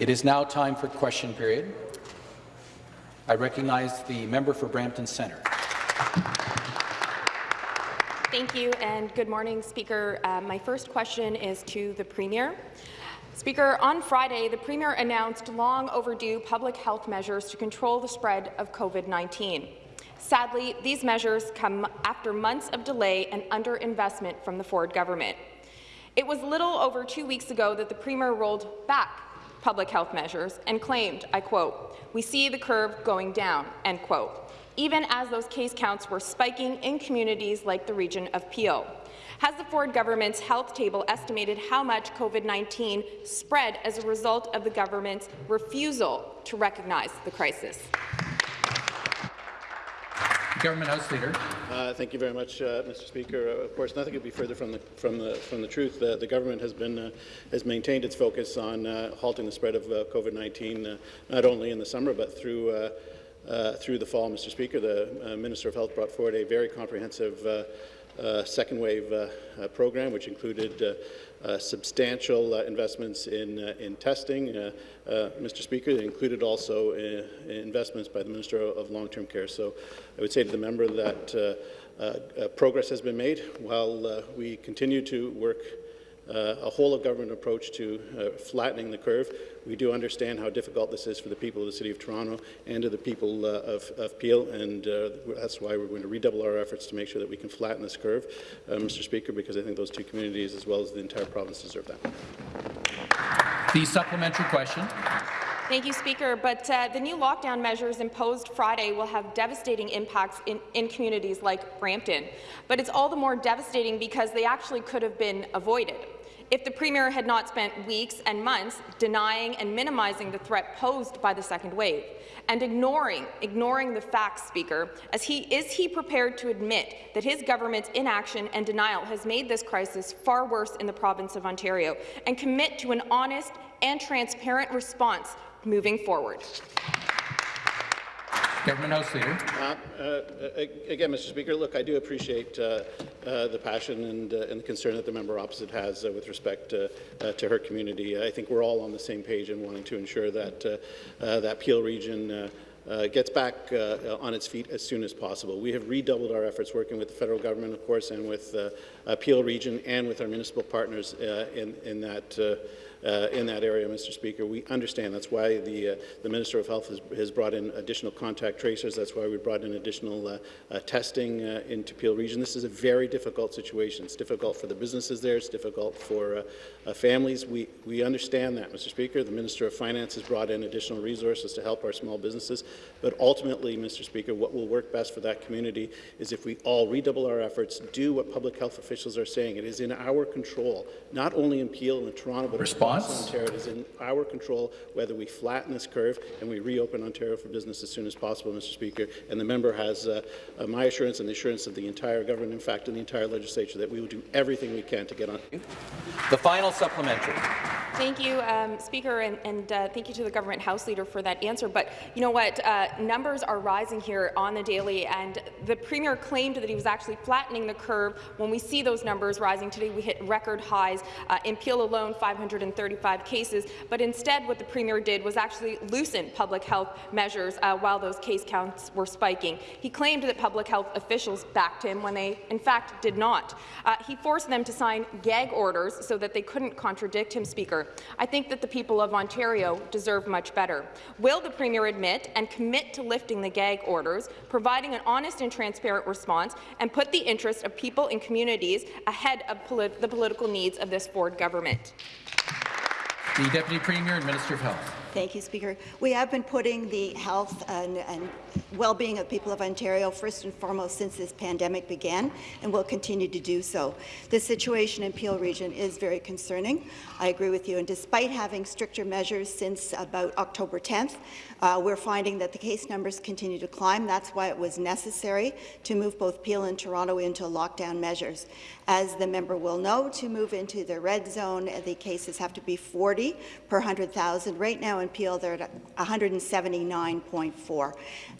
It is now time for question period. I recognize the member for Brampton Centre. Thank you, and good morning, Speaker. Uh, my first question is to the Premier. Speaker, on Friday, the Premier announced long overdue public health measures to control the spread of COVID-19. Sadly, these measures come after months of delay and underinvestment from the Ford government. It was little over two weeks ago that the Premier rolled back public health measures and claimed, I quote, we see the curve going down, end quote, even as those case counts were spiking in communities like the region of Peel. Has the Ford government's health table estimated how much COVID-19 spread as a result of the government's refusal to recognize the crisis? Government House Leader. Uh, thank you very much, uh, Mr. Speaker. Uh, of course, nothing could be further from the from the from the truth. the government has been uh, has maintained its focus on uh, halting the spread of uh, COVID-19, not only in the summer but through. through the fall, Mr. Speaker, the Minister of Health brought forward a very comprehensive uh, second wave uh, uh, program, which included Uh, substantial uh, investments in, uh, in testing. Mr. Speaker, included also investments by the Minister of Long-Term Care. So I would say to the member that progress has been made while we continue to work uh, a whole-of-government approach to uh, flattening the curve. We do understand how difficult this is for the people of the City of Toronto and to the people uh, of, of, Peel, and uh, that's why we're going to redouble our efforts to make sure that we can flatten this curve, uh, Mr. Speaker, because I think those two communities, as well as the entire province, deserve that. The supplementary question. Thank you, Speaker. But uh, the new lockdown measures imposed Friday will have devastating impacts in, in communities like Brampton. But it's all the more devastating because they actually could have been avoided. If the Premier had not spent weeks and months denying and minimizing the threat posed by the second wave, and ignoring, ignoring the facts, Speaker, as he, is he prepared to admit that his government's inaction and denial has made this crisis far worse in the province of Ontario, and commit to an honest and transparent response moving forward? Government House Leader. Uh, uh, again, Mr. Speaker, look, I do appreciate uh, uh the passion and, uh, and, the concern that the member opposite has uh, with respect to, her community. I think we're all on the same page in wanting to ensure that that Peel region uh, gets back uh, on its feet as soon as possible. We have redoubled our efforts working with the federal government, of course, and with uh, Peel region and with our municipal partners in, in that uh, in that area, Mr. Speaker. We understand that's why the, uh, the Minister of Health has, has, brought in additional contact tracers. That's why we brought in additional uh, uh testing uh, into Peel Region. This is a very difficult situation. It's difficult for the businesses there. It's difficult for families. We, we understand that, Mr. Speaker. The Minister of Finance has brought in additional resources to help our small businesses. But ultimately, Mr. Speaker, what will work best for that community is if we all redouble our efforts, do what public health officials are saying. It is in our control, not only in Peel and Toronto, but Response response? Ontario. It is in our control whether we flatten this curve and we reopen Ontario for business as soon as possible, Mr. Speaker. And the member has uh, uh, my assurance and the assurance of the entire government, in fact, and the entire legislature, that we will do everything we can to get on. The final supplementary. Thank you, um, Speaker, and, and uh, thank you to the government House Leader for that answer. But you know what? Uh, numbers are rising here on the daily, and the Premier claimed that he was actually flattening the curve. When we see those numbers rising today, we hit record highs. Uh, in Peel alone, 535 cases. But instead, what the Premier did was actually loosen public health measures uh, while those case counts were spiking. He claimed that public health officials backed him when they, in fact, did not. Uh, he forced them to sign gag orders so that they couldn't contradict him, Speaker. I think that the people of Ontario deserve much better. Will the Premier admit and commit to lifting the gag orders, providing an honest and transparent response, and put the interests of people and communities ahead of polit the political needs of this Ford government? The Deputy Premier and Minister of Health. Thank you, Speaker. We have been putting the health and, and well-being of people of Ontario first and foremost since this pandemic began, and will continue to do so. The situation in Peel Region is very concerning. I agree with you, and despite having stricter measures since about October 10th, uh, we're finding that the case numbers continue to climb. That's why it was necessary to move both Peel and Toronto into lockdown measures. As the member will know, to move into the red zone, the cases have to be 40 per 100,000. Right now in Peel, they're at 179.4.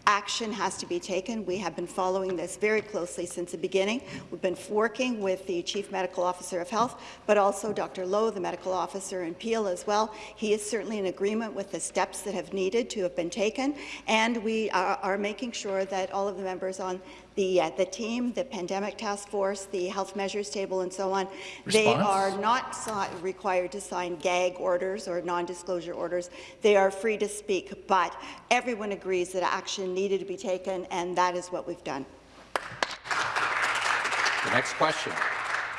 Action has to be taken. We have been following this very closely since the beginning. We've been working with the Chief Medical Officer of Health, but also Dr. Loh, the medical officer in Peel as well. He is certainly in agreement with the steps that have needed to have been taken, and we are, are making sure that all of the members on the, uh, the team, the pandemic task force, the health measures table, and so on, they are not required to sign gag orders or non-disclosure orders. They are free to speak, but everyone agrees that action needed to be taken, and that is what we've done. The next question.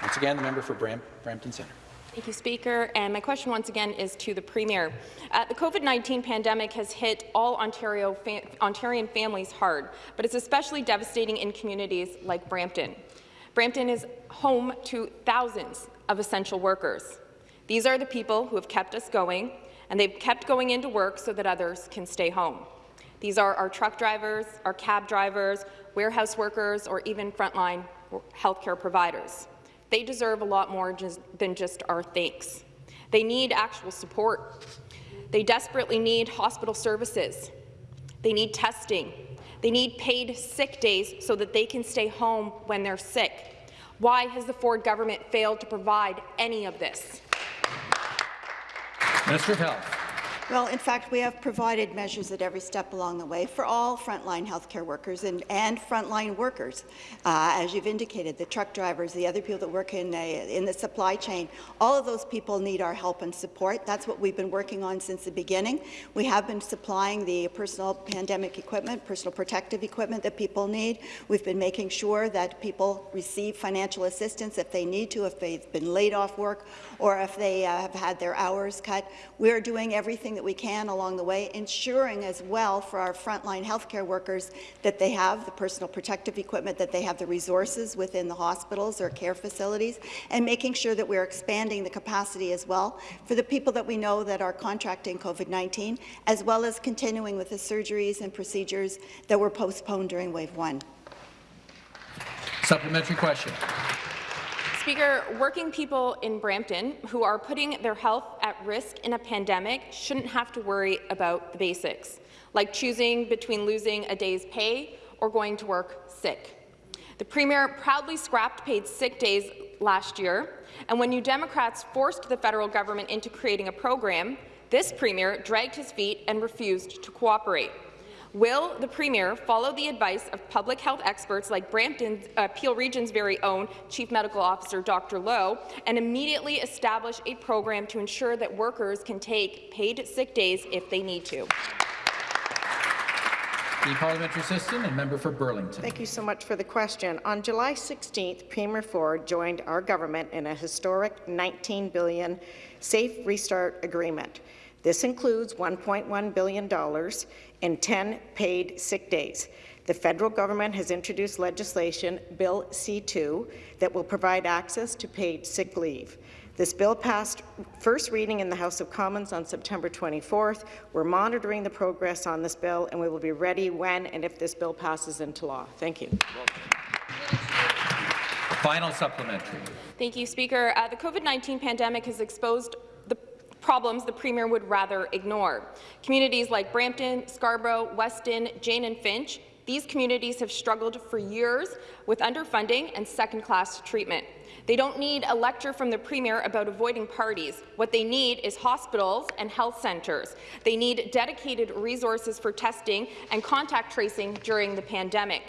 Once again, the member for Bram Brampton Centre. Thank you, Speaker. And my question once again is to the Premier. Uh, the COVID-19 pandemic has hit all Ontario fa Ontarian families hard, but it's especially devastating in communities like Brampton. Brampton is home to thousands of essential workers. These are the people who have kept us going, and they've kept going into work so that others can stay home. These are our truck drivers, our cab drivers, warehouse workers, or even frontline healthcare providers. They deserve a lot more just, than just our thanks. They need actual support. They desperately need hospital services. They need testing. They need paid sick days so that they can stay home when they're sick. Why has the Ford government failed to provide any of this? Minister of Health. Well, in fact, we have provided measures at every step along the way for all frontline healthcare workers and, and frontline workers. Uh, as you've indicated, the truck drivers, the other people that work in, a, in the supply chain, all of those people need our help and support. That's what we've been working on since the beginning. We have been supplying the personal pandemic equipment, personal protective equipment that people need. We've been making sure that people receive financial assistance if they need to, if they've been laid off work, or if they uh, have had their hours cut. We're doing everything that we can along the way, ensuring as well for our frontline healthcare workers that they have the personal protective equipment, that they have the resources within the hospitals or care facilities, and making sure that we're expanding the capacity as well for the people that we know that are contracting COVID-19, as well as continuing with the surgeries and procedures that were postponed during Wave 1. Supplementary question. Speaker, working people in Brampton who are putting their health at risk in a pandemic shouldn't have to worry about the basics, like choosing between losing a day's pay or going to work sick. The Premier proudly scrapped paid sick days last year, and when New Democrats forced the federal government into creating a program, this Premier dragged his feet and refused to cooperate. Will the Premier follow the advice of public health experts like Brampton uh, Peel Region's very own Chief Medical Officer Dr. Loh and immediately establish a program to ensure that workers can take paid sick days if they need to? The parliamentary assistant and member for Burlington. Thank you so much for the question. On July 16th, Premier Ford joined our government in a historic 19 billion Safe Restart Agreement. This includes $1.1 billion in 10 paid sick days. The federal government has introduced legislation, Bill C-2, that will provide access to paid sick leave. This bill passed first reading in the House of Commons on September 24th. We're monitoring the progress on this bill, and we will be ready when and if this bill passes into law. Thank you. Final supplementary. Thank you, Speaker. Uh, the COVID-19 pandemic has exposed the problems the Premier would rather ignore. Communities like Brampton, Scarborough, Weston, Jane and Finch, these communities have struggled for years with underfunding and second-class treatment. They don't need a lecture from the Premier about avoiding parties. What they need is hospitals and health centres. They need dedicated resources for testing and contact tracing during the pandemic.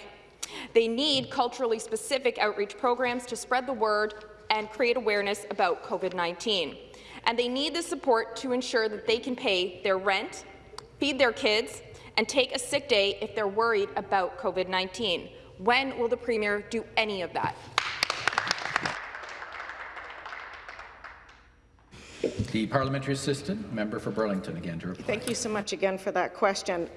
They need culturally specific outreach programs to spread the word and create awareness about COVID-19. And they need the support to ensure that they can pay their rent, feed their kids, and take a sick day if they're worried about COVID-19. When will the Premier do any of that? The parliamentary assistant, member for Burlington, again to reply. Thank you so much again for that question.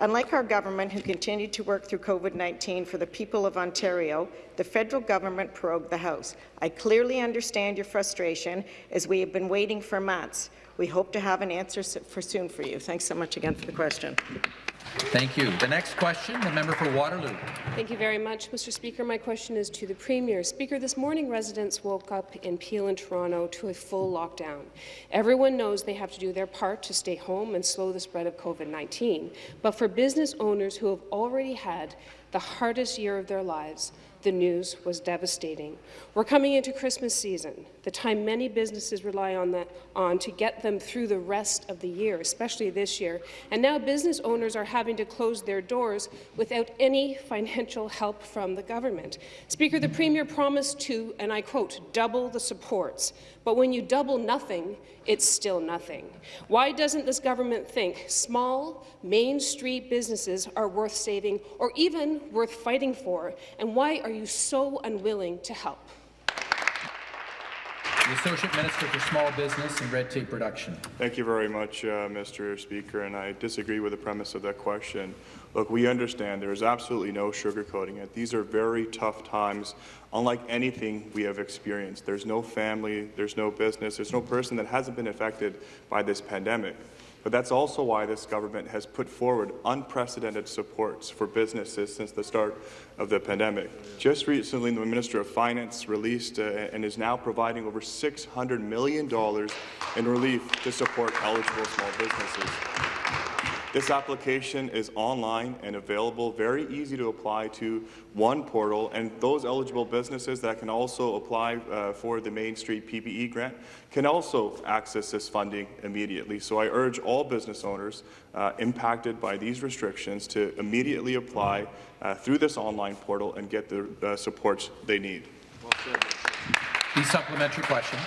Unlike our government, who continued to work through COVID-19 for the people of Ontario, the federal government prorogued the House. I clearly understand your frustration, as we have been waiting for months. We hope to have an answer for soon for you. Thanks so much again for the question. Thank you. The next question, the member for Waterloo. Thank you very much, Mr. Speaker. My question is to the Premier. Speaker, this morning residents woke up in Peel and Toronto to a full lockdown. Everyone knows they have to do their part to stay home and slow the spread of COVID-19. But for business owners who have already had the hardest year of their lives, the news was devastating. We're coming into Christmas season, the time many businesses rely on, on to get them through the rest of the year, especially this year. And now business owners are having to close their doors without any financial help from the government. Speaker, the Premier promised to, and I quote, double the supports. But when you double nothing, it's still nothing. Why doesn't this government think small, Main Street businesses are worth saving or even worth fighting for? And why are you so unwilling to help? The Associate Minister for Small Business and Red Tape Reduction. Thank you very much, uh, Mr. Speaker, and I disagree with the premise of that question. Look, we understand there is absolutely no sugarcoating it. These are very tough times, unlike anything we have experienced. There's no family, there's no business, there's no person that hasn't been affected by this pandemic. But that's also why this government has put forward unprecedented supports for businesses since the start of the pandemic. Just recently, the Minister of Finance released uh, and is now providing over $600 million in relief to support eligible small businesses. This application is online and available, very easy to apply to one portal, and those eligible businesses that can also apply uh, for the Main Street PPE grant can also access this funding immediately. So I urge all business owners uh, impacted by these restrictions to immediately apply uh, through this online portal and get the supports they need. The supplementary question.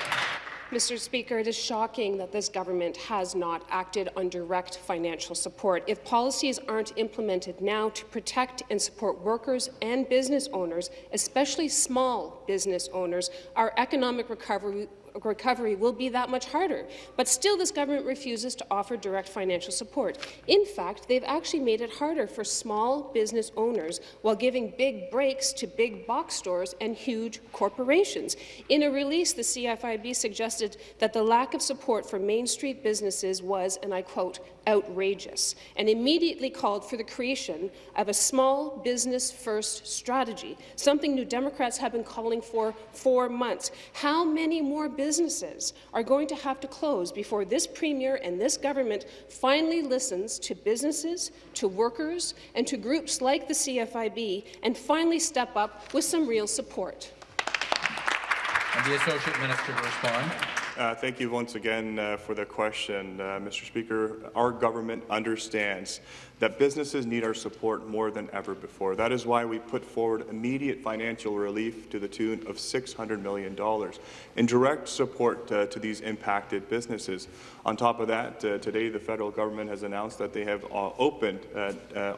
Mr. Speaker, it is shocking that this government has not acted on direct financial support. If policies aren't implemented now to protect and support workers and business owners, especially small business owners, our economic recovery recovery will be that much harder. But still, this government refuses to offer direct financial support. In fact, they've actually made it harder for small business owners while giving big breaks to big box stores and huge corporations. In a release, the CFIB suggested that the lack of support for Main Street businesses was, and I quote, outrageous, and immediately called for the creation of a small business first strategy, something New Democrats have been calling for for months. How many more businesses are going to have to close before this Premier and this government finally listens to businesses, to workers, and to groups like the CFIB and finally step up with some real support? And the Associate Minister to respond. Uh, thank you once again uh, for the question, uh, Mr. Speaker. Our government understands that businesses need our support more than ever before. That is why we put forward immediate financial relief to the tune of $600 million in direct support uh, to these impacted businesses. On top of that, uh, today the federal government has announced that they have uh, opened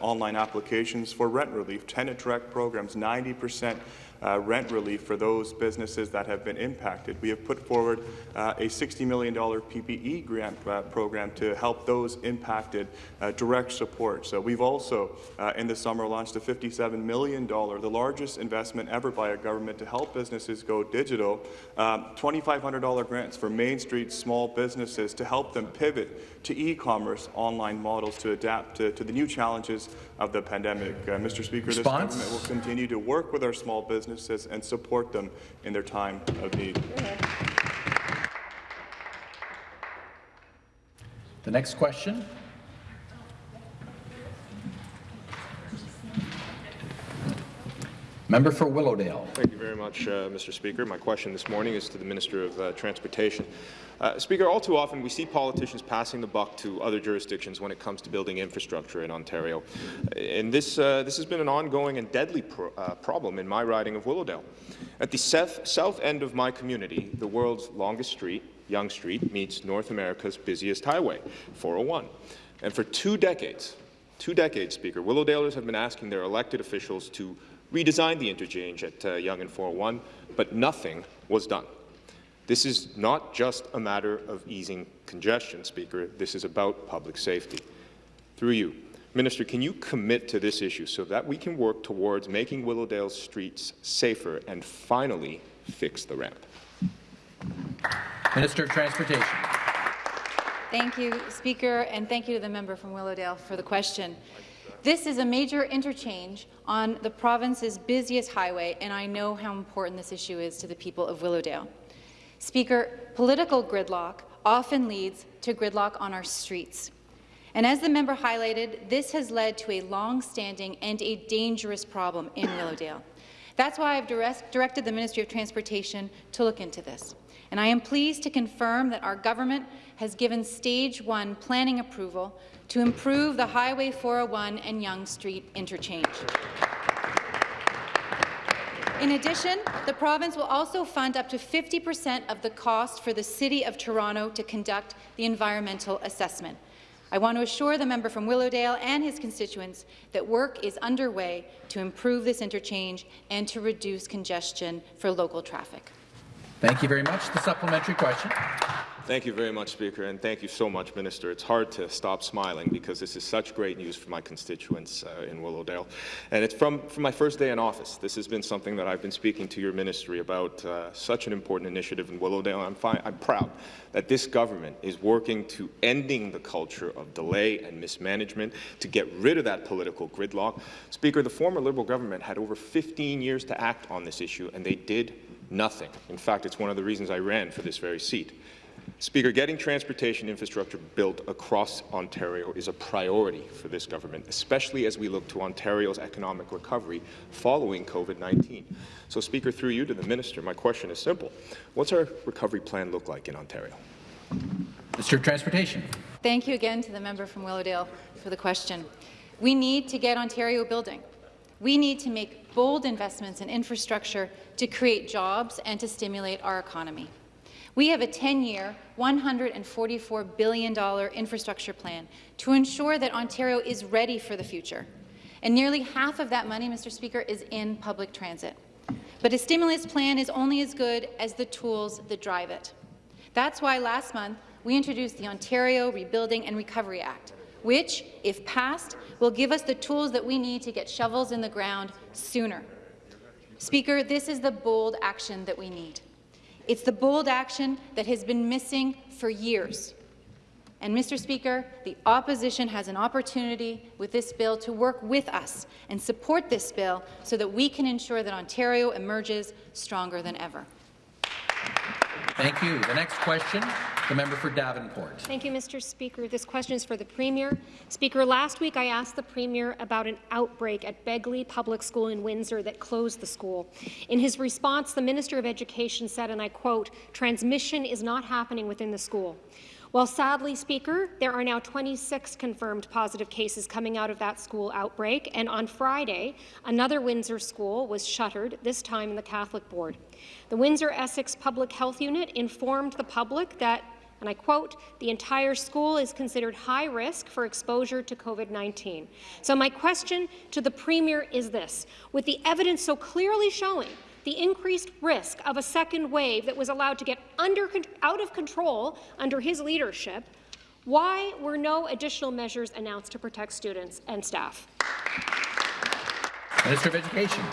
online applications for rent relief, tenant direct programs, 90 percent uh, rent relief for those businesses that have been impacted. We have put forward uh, a $60 million PPE grant uh, program to help those impacted uh, direct support. So we've also, uh, in the summer, launched a $57 million, the largest investment ever by a government to help businesses go digital, um, $2,500 grants for Main Street small businesses to help them pivot to e-commerce online models to adapt to, to, the new challenges of the pandemic. Uh, Mr. Speaker, Response? this government will continue to work with our small businesses businesses and support them in their time of need. The next question. Member for Willowdale. Thank you very much, uh, Mr. Speaker. My question this morning is to the Minister of uh, Transportation. Uh, Speaker, all too often we see politicians passing the buck to other jurisdictions when it comes to building infrastructure in Ontario. And this, uh, this has been an ongoing and deadly pro uh, problem in my riding of Willowdale. At the south, south end of my community, the world's longest street, Yonge Street, meets North America's busiest highway, 401. And for two decades, two decades, Speaker, Willowdalers have been asking their elected officials to redesigned the interchange at uh, Yonge and 401, but nothing was done. This is not just a matter of easing congestion, Speaker. This is about public safety. Through you, Minister, can you commit to this issue so that we can work towards making Willowdale streets safer and finally fix the ramp? Minister of Transportation. Thank you, Speaker, and thank you to the member from Willowdale for the question. This is a major interchange on the province's busiest highway, and I know how important this issue is to the people of Willowdale. Speaker, political gridlock often leads to gridlock on our streets. And as the member highlighted, this has led to a long-standing and a dangerous problem in Willowdale. That's why I've direct, directed the Ministry of Transportation to look into this. And I am pleased to confirm that our government has given Stage 1 planning approval to improve the Highway 401 and Yonge Street interchange. In addition, the province will also fund up to 50 per cent of the cost for the City of Toronto to conduct the environmental assessment. I want to assure the member from Willowdale and his constituents that work is underway to improve this interchange and to reduce congestion for local traffic. Thank you very much. The supplementary question. Thank you very much, Speaker, and thank you so much, Minister. It's hard to stop smiling because this is such great news for my constituents uh, in Willowdale. And it's from, from my first day in office. This has been something that I've been speaking to your ministry about, uh, such an important initiative in Willowdale. I'm, I'm proud that this government is working to ending the culture of delay and mismanagement to get rid of that political gridlock. Speaker, the former Liberal government had over 15 years to act on this issue, and they did nothing. In fact, it's one of the reasons I ran for this very seat. Speaker, getting transportation infrastructure built across Ontario is a priority for this government, especially as we look to Ontario's economic recovery following COVID-19. So, Speaker, through you to the minister, my question is simple. What's our recovery plan look like in Ontario? Mr. of Transportation. Thank you again to the member from Willowdale for the question. We need to get Ontario building. We need to make bold investments in infrastructure to create jobs and to stimulate our economy. We have a 10-year, $144 billion infrastructure plan to ensure that Ontario is ready for the future. And nearly half of that money, Mr. Speaker, is in public transit. But a stimulus plan is only as good as the tools that drive it. That's why last month we introduced the Ontario Rebuilding and Recovery Act, which, if passed, will give us the tools that we need to get shovels in the ground sooner. Speaker, this is the bold action that we need. It's the bold action that has been missing for years. And, Mr. Speaker, the opposition has an opportunity with this bill to work with us and support this bill so that we can ensure that Ontario emerges stronger than ever. Thank you. The next question, the member for Davenport. Thank you, Mr. Speaker. This question is for the Premier. Speaker, last week I asked the Premier about an outbreak at Begley Public School in Windsor that closed the school. In his response, the Minister of Education said, and I quote, transmission is not happening within the school. Well, sadly, Speaker, there are now 26 confirmed positive cases coming out of that school outbreak, and on Friday, another Windsor school was shuttered, this time in the Catholic Board. The Windsor Essex Public Health Unit informed the public that and I quote, the entire school is considered high risk for exposure to COVID-19. So my question to the Premier is this. With the evidence so clearly showing the increased risk of a second wave that was allowed to get under, out of control under his leadership, why were no additional measures announced to protect students and staff? Minister of Education.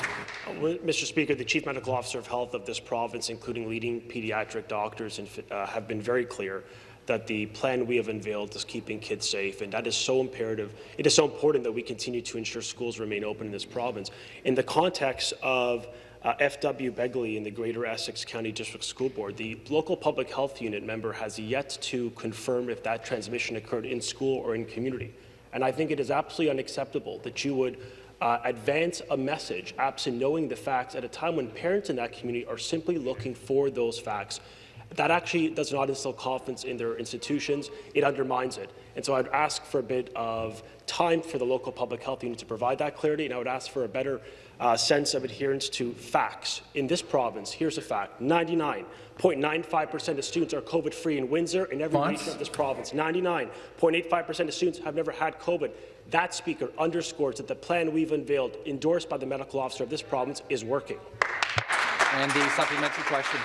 Mr. Speaker, the Chief Medical Officer of Health of this province, including leading pediatric doctors, uh, have been very clear that the plan we have unveiled is keeping kids safe, and that is so imperative. It is so important that we continue to ensure schools remain open in this province. In the context of uh, FW Begley in the Greater Essex County District School Board, the local public health unit member has yet to confirm if that transmission occurred in school or in community. And I think it is absolutely unacceptable that you would uh, advance a message absent knowing the facts at a time when parents in that community are simply looking for those facts. That actually does not instill confidence in their institutions. It undermines it. And so I'd ask for a bit of time for the local public health unit to provide that clarity, and I would ask for a better uh, sense of adherence to facts. In this province, here's a fact, 99.95% of students are COVID-free in Windsor and every Fonts? region of this province. 99.85% of students have never had COVID. That, Speaker, underscores that the plan we've unveiled, endorsed by the medical officer of this province, is working. And the supplementary question.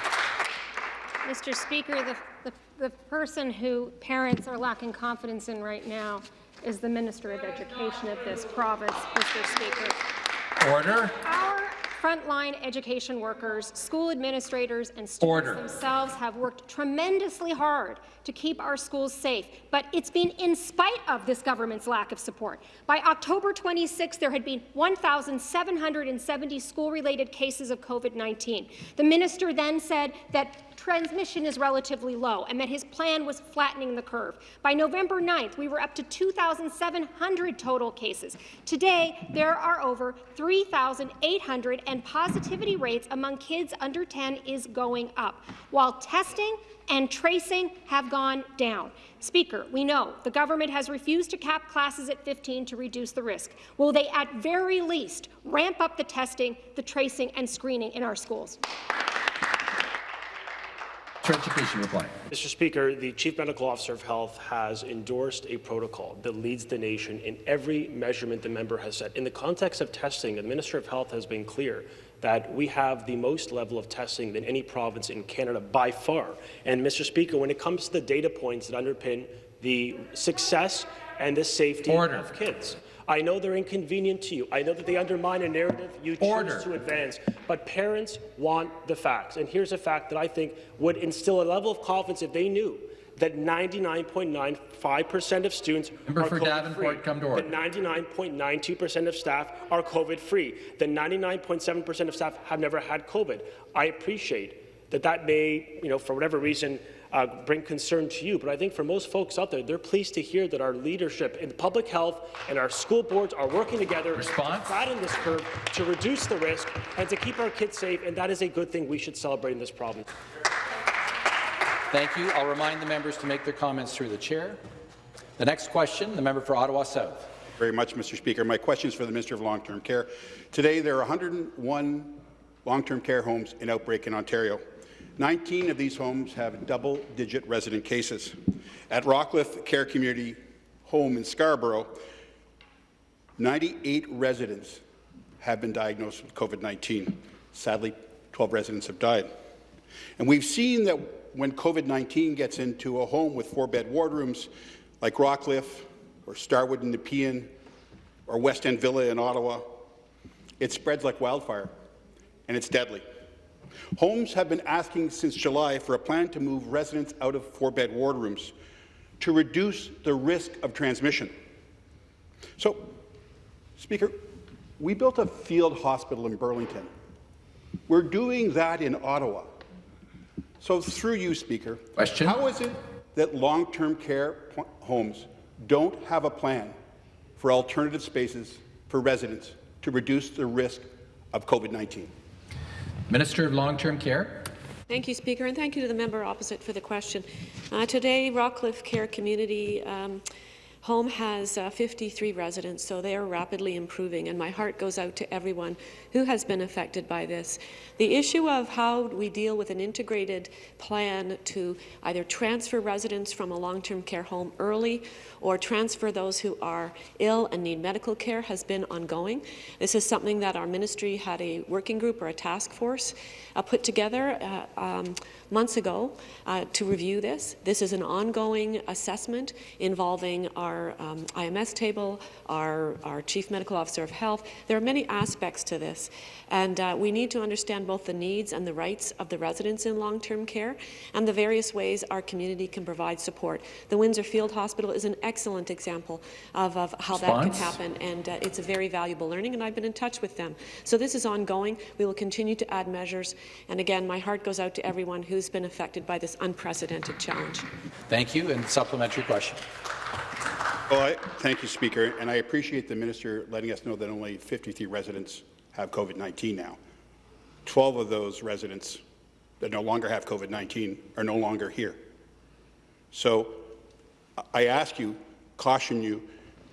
Mr. Speaker, the, the, the person who parents are lacking confidence in right now is the Minister of Education of this province, Mr. Speaker. Order. Our frontline education workers, school administrators, and students Order. themselves have worked tremendously hard to keep our schools safe, but it's been in spite of this government's lack of support. By October 26, there had been 1,770 school-related cases of COVID-19. The minister then said that transmission is relatively low and that his plan was flattening the curve. By November 9th, we were up to 2,700 total cases. Today, there are over 3,800 and positivity rates among kids under 10 is going up, while testing and tracing have gone down. Speaker, we know the government has refused to cap classes at 15 to reduce the risk. Will they at very least ramp up the testing, the tracing and screening in our schools? Reply. Mr. Speaker, the Chief Medical Officer of Health has endorsed a protocol that leads the nation in every measurement the member has set. In the context of testing, the Minister of Health has been clear that we have the most level of testing than any province in Canada by far. And Mr. Speaker, when it comes to the data points that underpin the success and the safety Order. of kids, I know they're inconvenient to you. I know that they undermine a narrative you choose Order. to advance, but parents want the facts. And here's a fact that I think would instill a level of confidence if they knew that 99.95% of students Member are for COVID-free, Davenport, come to order. that 99.92% of staff are COVID-free, that 99.7% of staff have never had COVID. I appreciate that that may, you know, for whatever reason, uh, bring concern to you, but I think for most folks out there, they're pleased to hear that our leadership in public health and our school boards are working together Response? to flatten this curve, to reduce the risk, and to keep our kids safe, and that is a good thing we should celebrate in this province. Thank you. I'll remind the members to make their comments through the chair. The next question, the member for Ottawa South. very much, Mr. Speaker. My question is for the Minister of Long-Term Care. Today, there are 101 long-term care homes in outbreak in Ontario. 19 of these homes have double-digit resident cases. At Rockcliffe Care Community Home in Scarborough, 98 residents have been diagnosed with COVID-19. Sadly, 12 residents have died. And we've seen that when COVID-19 gets into a home with four-bed wardrooms, like Rockcliffe or Starwood in Nepean or West End Villa in Ottawa, it spreads like wildfire, and it's deadly. Homes have been asking since July for a plan to move residents out of four-bed ward rooms to reduce the risk of transmission. So, Speaker, we built a field hospital in Burlington. We're doing that in Ottawa. So through you, Speaker, Question. how is it that long-term care homes don't have a plan for alternative spaces for residents to reduce the risk of COVID-19? Minister of Long-Term Care. Thank you, Speaker, and thank you to the member opposite for the question. Uh, today, Rockcliffe Care Community um, Home has uh, 53 residents, so they are rapidly improving, and my heart goes out to everyone who has been affected by this. The issue of how we deal with an integrated plan to either transfer residents from a long-term care home early or transfer those who are ill and need medical care has been ongoing. This is something that our ministry had a working group or a task force uh, put together uh, um, months ago uh, to review this. This is an ongoing assessment involving our um, IMS table, our, our Chief Medical Officer of Health. There are many aspects to this, and uh, we need to understand both the needs and the rights of the residents in long-term care and the various ways our community can provide support. The Windsor Field Hospital is an excellent example of, of how that Response? can happen, and uh, it's a very valuable learning, and I've been in touch with them. So this is ongoing. We will continue to add measures, and again, my heart goes out to everyone who's been affected by this unprecedented challenge. Thank you. And supplementary question. Well, I, thank you, Speaker, and I appreciate the minister letting us know that only 53 residents have COVID-19 now. 12 of those residents that no longer have COVID-19 are no longer here. So I ask you, caution you,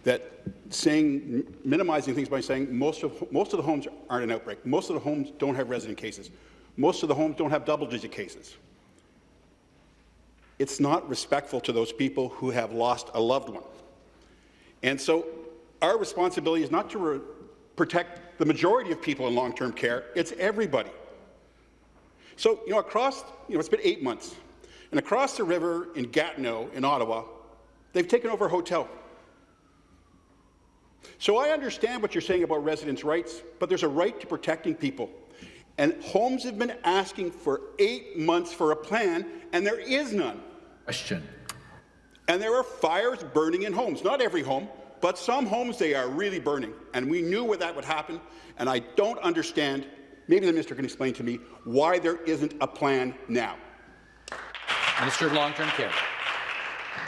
that saying, minimizing things by saying most of, most of the homes aren't an outbreak. Most of the homes don't have resident cases. Most of the homes don't have double-digit cases. It's not respectful to those people who have lost a loved one. And so our responsibility is not to protect the majority of people in long-term care, it's everybody. So, you know, across, you know, it's been eight months, and across the river in Gatineau, in Ottawa, they've taken over a hotel. So I understand what you're saying about residents' rights, but there's a right to protecting people. And homes have been asking for eight months for a plan, and there is none. Question. And there are fires burning in homes. Not every home, but some homes, they are really burning. And we knew where that would happen, and I don't understand, maybe the minister can explain to me, why there isn't a plan now. Minister of Long-Term Care.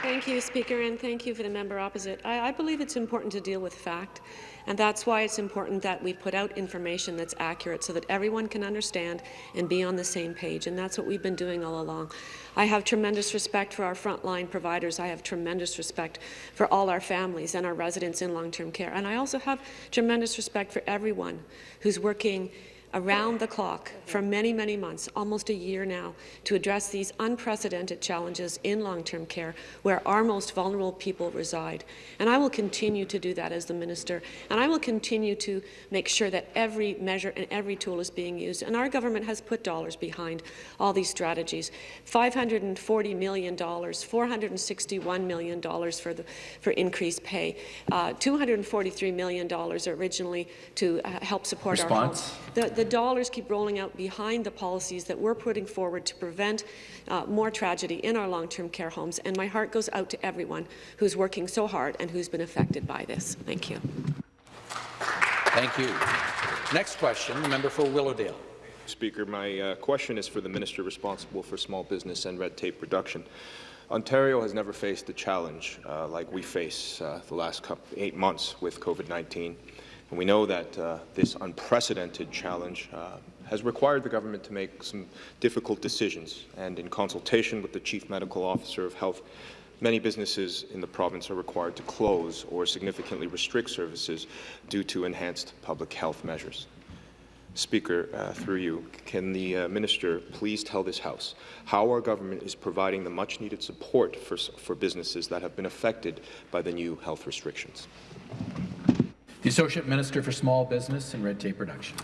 Thank you, Speaker, and thank you for the member opposite. I, I, believe it's important to deal with fact, and that's why it's important that we put out information that's accurate so that everyone can understand and be on the same page, and that's what we've been doing all along. I have tremendous respect for our frontline providers. I have tremendous respect for all our families and our residents in long-term care, and I also have tremendous respect for everyone who's working around the clock for many, many months, almost a year now, to address these unprecedented challenges in long-term care where our most vulnerable people reside. And I will continue to do that as the minister, and I will continue to make sure that every measure and every tool is being used. And our government has put dollars behind all these strategies. $540 million, $461 million for, the, for increased pay, uh, $243 million originally to uh, help support Response? our The, the dollars keep rolling out behind the policies that we're putting forward to prevent uh, more tragedy in our long-term care homes. And my heart goes out to everyone who's working so hard and who's been affected by this. Thank you. Thank you. Next question, the member for Willowdale. Speaker, my uh, question is for the minister responsible for small business and red tape reduction. Ontario has never faced a challenge uh, like we face uh, the last couple, eight months with COVID-19. And we know that uh, this unprecedented challenge uh, has required the government to make some difficult decisions. And in consultation with the Chief Medical Officer of Health, many businesses in the province are required to close or significantly restrict services due to enhanced public health measures. Speaker, uh, through you, can the uh, minister please tell this House how our government is providing the much-needed support for, for businesses that have been affected by the new health restrictions? The Associate Minister for Small Business and Red Tape Reduction.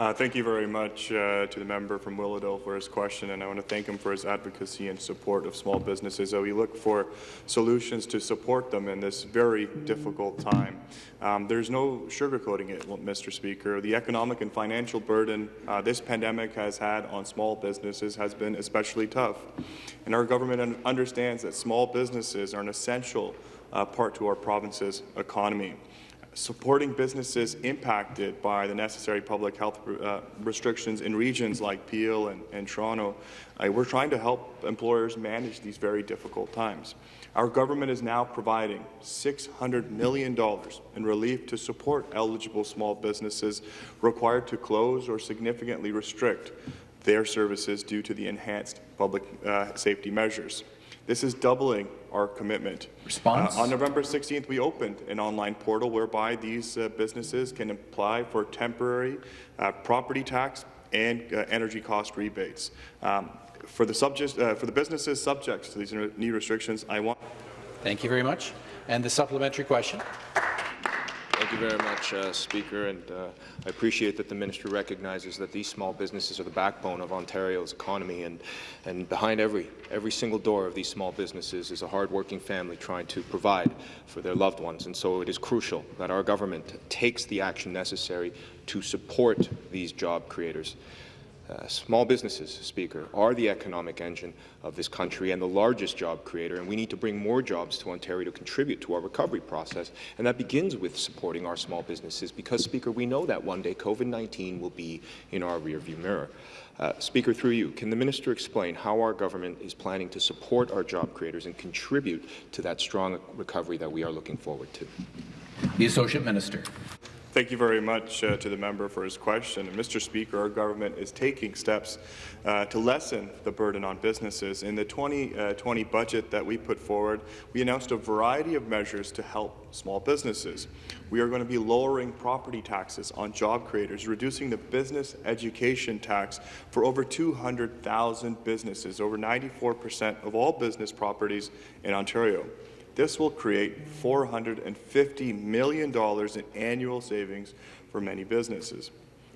Uh, thank you very much uh, to the member from Willowdale for his question, and I want to thank him for his advocacy and support of small businesses. Uh, we look for solutions to support them in this very difficult time. Um, there's no sugarcoating it, Mr. Speaker. The economic and financial burden uh, this pandemic has had on small businesses has been especially tough, and our government understands that small businesses are an essential uh, part to our province's economy supporting businesses impacted by the necessary public health uh, restrictions in regions like Peel and, and Toronto. Uh, we're trying to help employers manage these very difficult times. Our government is now providing $600 million in relief to support eligible small businesses required to close or significantly restrict their services due to the enhanced public uh, safety measures. This is doubling our commitment. Response? Uh, on November 16th, we opened an online portal whereby these uh, businesses can apply for temporary uh, property tax and uh, energy cost rebates. Um, for the subject, uh, for the businesses subject to these new restrictions, I want. Thank you very much. And the supplementary question. Thank you very much, uh, Speaker, and uh, I appreciate that the minister recognizes that these small businesses are the backbone of Ontario's economy, and, and behind every, every single door of these small businesses is a hardworking family trying to provide for their loved ones, and so it is crucial that our government takes the action necessary to support these job creators. Uh, small businesses, Speaker, are the economic engine of this country and the largest job creator, and we need to bring more jobs to Ontario to contribute to our recovery process, and that begins with supporting our small businesses because, Speaker, we know that one day COVID-19 will be in our rearview mirror. Uh, Speaker, through you, can the minister explain how our government is planning to support our job creators and contribute to that strong recovery that we are looking forward to? The Associate Minister. Thank you very much uh, to the member for his question. And Mr. Speaker, our government is taking steps uh, to lessen the burden on businesses. In the 2020 uh, budget that we put forward, we announced a variety of measures to help small businesses. We are going to be lowering property taxes on job creators, reducing the business education tax for over 200,000 businesses, over 94 percent of all business properties in Ontario. This will create $450 million in annual savings for many businesses.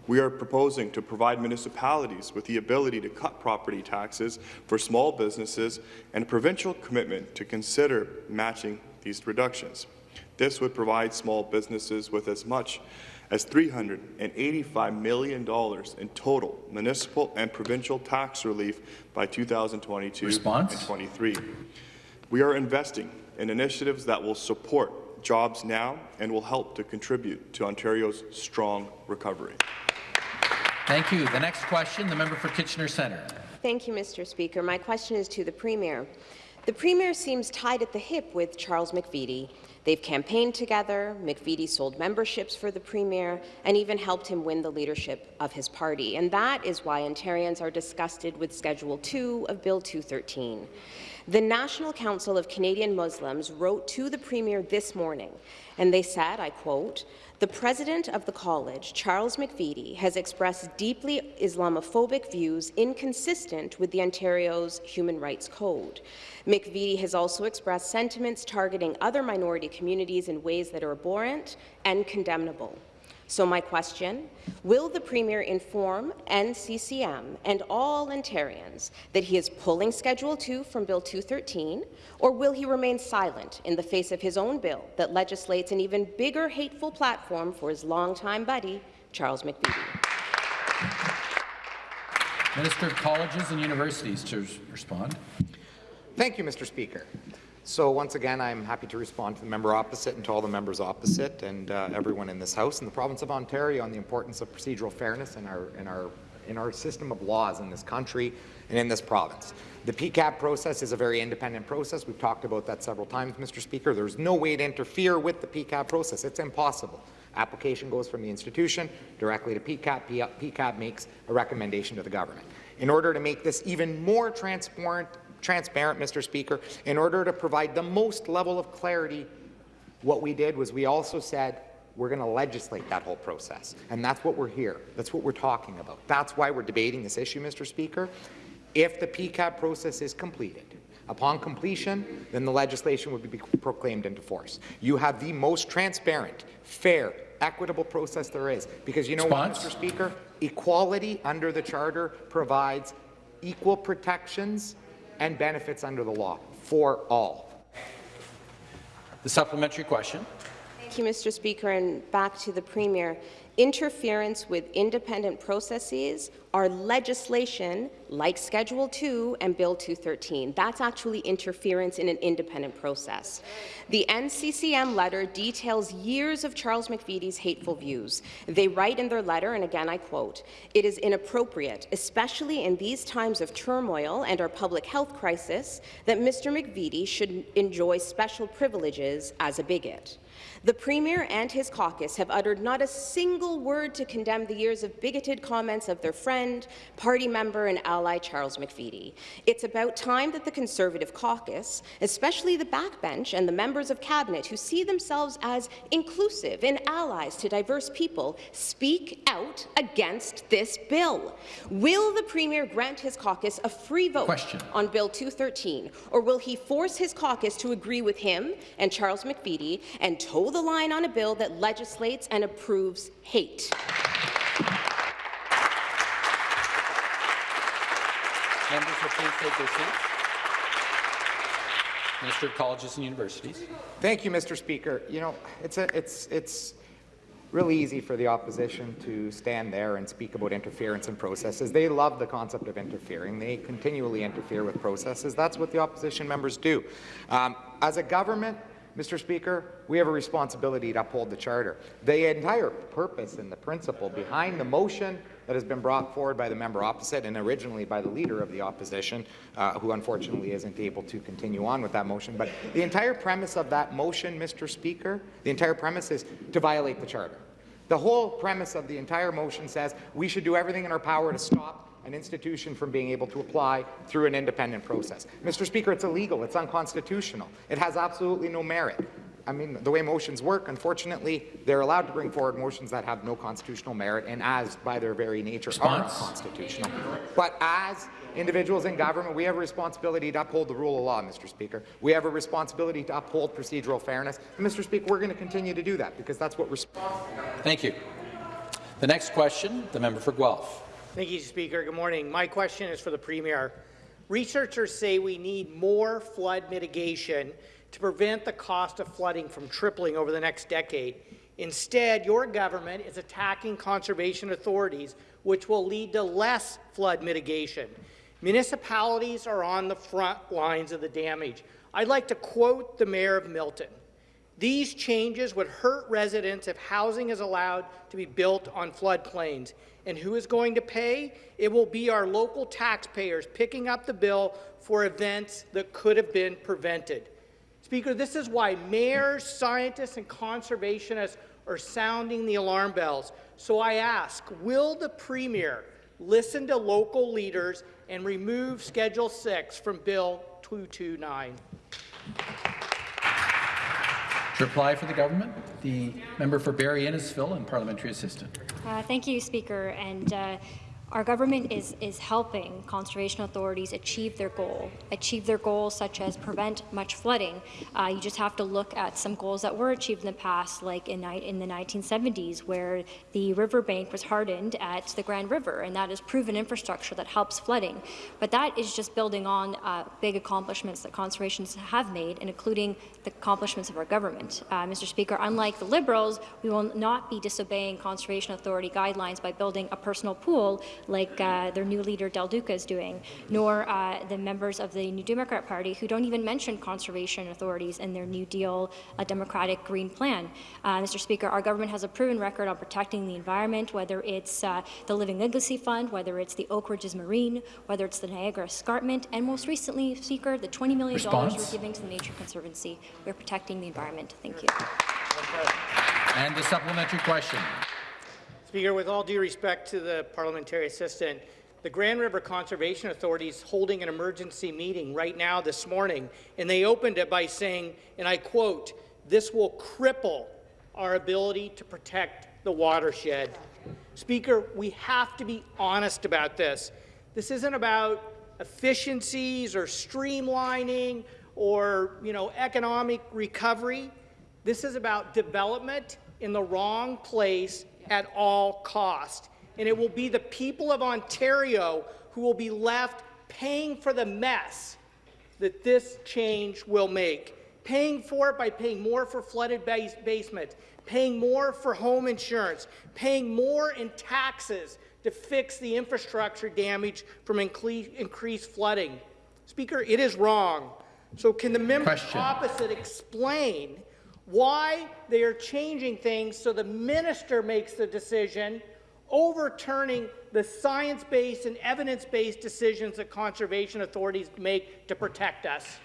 We are proposing to provide municipalities with the ability to cut property taxes for small businesses and a provincial commitment to consider matching these reductions. This would provide small businesses with as much as $385 million in total municipal and provincial tax relief by 2022 Response? and 23. We are investing in initiatives that will support jobs now and will help to contribute to Ontario's strong recovery. Thank you. The next question, the member for Kitchener Centre. Thank you, Mr. Speaker. My question is to the Premier. The Premier seems tied at the hip with Charles McVety. They've campaigned together, McVety sold memberships for the Premier, and even helped him win the leadership of his party. And that is why Ontarians are disgusted with Schedule 2 of Bill 213. The National Council of Canadian Muslims wrote to the Premier this morning, and they said, I quote, the president of the college, Charles McVety, has expressed deeply Islamophobic views inconsistent with the Ontario's Human Rights Code. McVety has also expressed sentiments targeting other minority communities in ways that are abhorrent and condemnable. So my question, will the Premier inform NCCM and all Ontarians that he is pulling Schedule 2 from Bill 213, or will he remain silent in the face of his own bill that legislates an even bigger hateful platform for his longtime buddy, Charles McVety? Minister of Colleges and Universities to respond. Thank you, Mr. Speaker. So once again, I'm happy to respond to the member opposite and to all the members opposite and uh, everyone in this House and the province of Ontario on the importance of procedural fairness in our, in, our, in our system of laws in this country and in this province. The PEQAB process is a very independent process. We've talked about that several times, Mr. Speaker. There's no way to interfere with the PEQAB process. It's impossible. Application goes from the institution directly to PEQAB. PEQAB makes a recommendation to the government. In order to make this even more transparent transparent, Mr. Speaker, in order to provide the most level of clarity, what we did was we also said we're going to legislate that whole process. And that's what we're here. That's what we're talking about. That's why we're debating this issue, Mr. Speaker. If the PEQAB process is completed, upon completion, then the legislation would be proclaimed into force. You have the most transparent, fair, equitable process there is. Because you know Response? what, Mr. Speaker? Equality under the Charter provides equal protections and benefits under the law for all. The supplementary question. Thank you, Mr. Speaker, and back to the Premier interference with independent processes are legislation like Schedule 2 and Bill 213. That's actually interference in an independent process. The NCCM letter details years of Charles McVety's hateful views. They write in their letter, and again I quote, it is inappropriate, especially in these times of turmoil and our public health crisis, that Mr. McVety should enjoy special privileges as a bigot. The Premier and his caucus have uttered not a single word to condemn the years of bigoted comments of their friend, party member and ally Charles McVety. It's about time that the Conservative caucus, especially the backbench and the members of Cabinet who see themselves as inclusive and allies to diverse people, speak out against this bill. Will the Premier grant his caucus a free vote Question. on Bill 213, or will he force his caucus to agree with him and Charles McVety and toe the line on a bill that legislates and approves hate. Members will please take their seats. Minister of Colleges and Universities. Thank you, Mr. Speaker. You know, it's a, it's it's really easy for the opposition to stand there and speak about interference in processes. They love the concept of interfering. They continually interfere with processes. That's what the opposition members do. Um, as a government, Mr. Speaker, we have a responsibility to uphold the Charter. The entire purpose and the principle behind the motion that has been brought forward by the member opposite and originally by the leader of the opposition, uh, who unfortunately isn't able to continue on with that motion. But the entire premise of that motion, Mr. Speaker, the entire premise is to violate the Charter. The whole premise of the entire motion says we should do everything in our power to stop an institution from being able to apply through an independent process. Mr. Speaker, it's illegal. It's unconstitutional. It has absolutely no merit. I mean, the way motions work, unfortunately, they're allowed to bring forward motions that have no constitutional merit and as, by their very nature, Response. are unconstitutional. But as individuals in government, we have a responsibility to uphold the rule of law, Mr. Speaker. We have a responsibility to uphold procedural fairness. And, Mr. Speaker, we're going to continue to do that because that's what we're Thank you. The next question, the member for Guelph. Thank you, Speaker. Good morning. My question is for the Premier. Researchers say we need more flood mitigation to prevent the cost of flooding from tripling over the next decade. Instead, your government is attacking conservation authorities, which will lead to less flood mitigation. Municipalities are on the front lines of the damage. I'd like to quote the Mayor of Milton. These changes would hurt residents if housing is allowed to be built on floodplains. And who is going to pay? It will be our local taxpayers picking up the bill for events that could have been prevented. Speaker, this is why mayors, scientists, and conservationists are sounding the alarm bells. So I ask, will the Premier listen to local leaders and remove Schedule 6 from Bill 229? To reply for the government, the member for Barrie Innisfil and parliamentary assistant. Uh, thank you, Speaker. And uh, our government is, is helping conservation authorities achieve their goal, achieve their goals such as prevent much flooding. Uh, you just have to look at some goals that were achieved in the past, like in, in the 1970s, where the riverbank was hardened at the Grand River, and that is proven infrastructure that helps flooding. But that is just building on uh, big accomplishments that conservationists have made, and including the accomplishments of our government. Uh, Mr. Speaker, unlike the Liberals, we will not be disobeying Conservation Authority guidelines by building a personal pool like uh, their new leader Del Duca is doing, nor uh, the members of the New Democrat Party who don't even mention conservation authorities in their New Deal uh, Democratic Green Plan. Uh, Mr. Speaker, our government has a proven record on protecting the environment, whether it's uh, the Living Legacy Fund, whether it's the Oak Ridges Moraine, whether it's the Niagara Escarpment, and most recently, Speaker, the $20 million Response? we're giving to the Nature Conservancy. We're protecting the environment. Thank you. And the supplementary question. Speaker, with all due respect to the parliamentary assistant, the Grand River Conservation Authority is holding an emergency meeting right now this morning, and they opened it by saying, and I quote, this will cripple our ability to protect the watershed. Speaker, we have to be honest about this. This isn't about efficiencies or streamlining or you know, economic recovery. This is about development in the wrong place at all cost. And it will be the people of Ontario who will be left paying for the mess that this change will make. Paying for it by paying more for flooded base basements, paying more for home insurance, paying more in taxes to fix the infrastructure damage from increased flooding. Speaker, it is wrong. So can the member Question. opposite explain why they are changing things so the minister makes the decision, overturning the science-based and evidence-based decisions that conservation authorities make to protect us.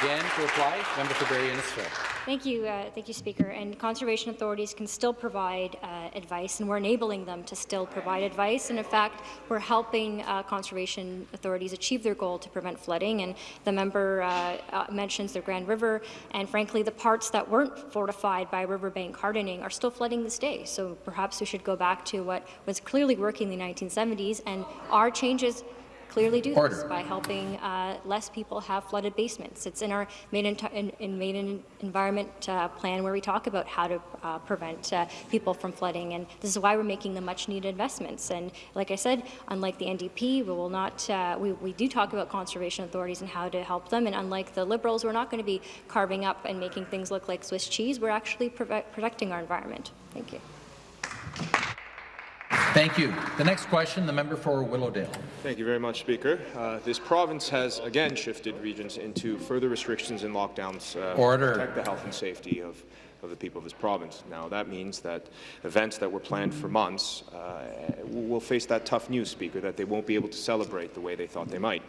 Again, to reply, member for Barrie Innisfil. Thank you, uh, thank you, Speaker. And conservation authorities can still provide uh, advice, and we're enabling them to still provide advice. And in fact, we're helping uh, conservation authorities achieve their goal to prevent flooding. And the member uh, uh, mentions the Grand River, and frankly, the parts that weren't fortified by riverbank hardening are still flooding this day. So perhaps we should go back to what was clearly working in the 1970s, and our changes clearly do Order. this by helping uh, less people have flooded basements. It's in our made in, in, in made in environment uh, plan where we talk about how to uh, prevent uh, people from flooding, and this is why we're making the much-needed investments. And like I said, unlike the NDP, we will not. Uh, we, we do talk about conservation authorities and how to help them, and unlike the Liberals, we're not going to be carving up and making things look like Swiss cheese. We're actually protecting our environment. Thank you. Thank you. The next question, the member for Willowdale. Thank you very much, Speaker. Uh, this province has again shifted regions into further restrictions and lockdowns uh, Order. to protect the health and safety of of the people of this province. Now, that means that events that were planned for months uh, will face that tough news, Speaker, that they won't be able to celebrate the way they thought they might.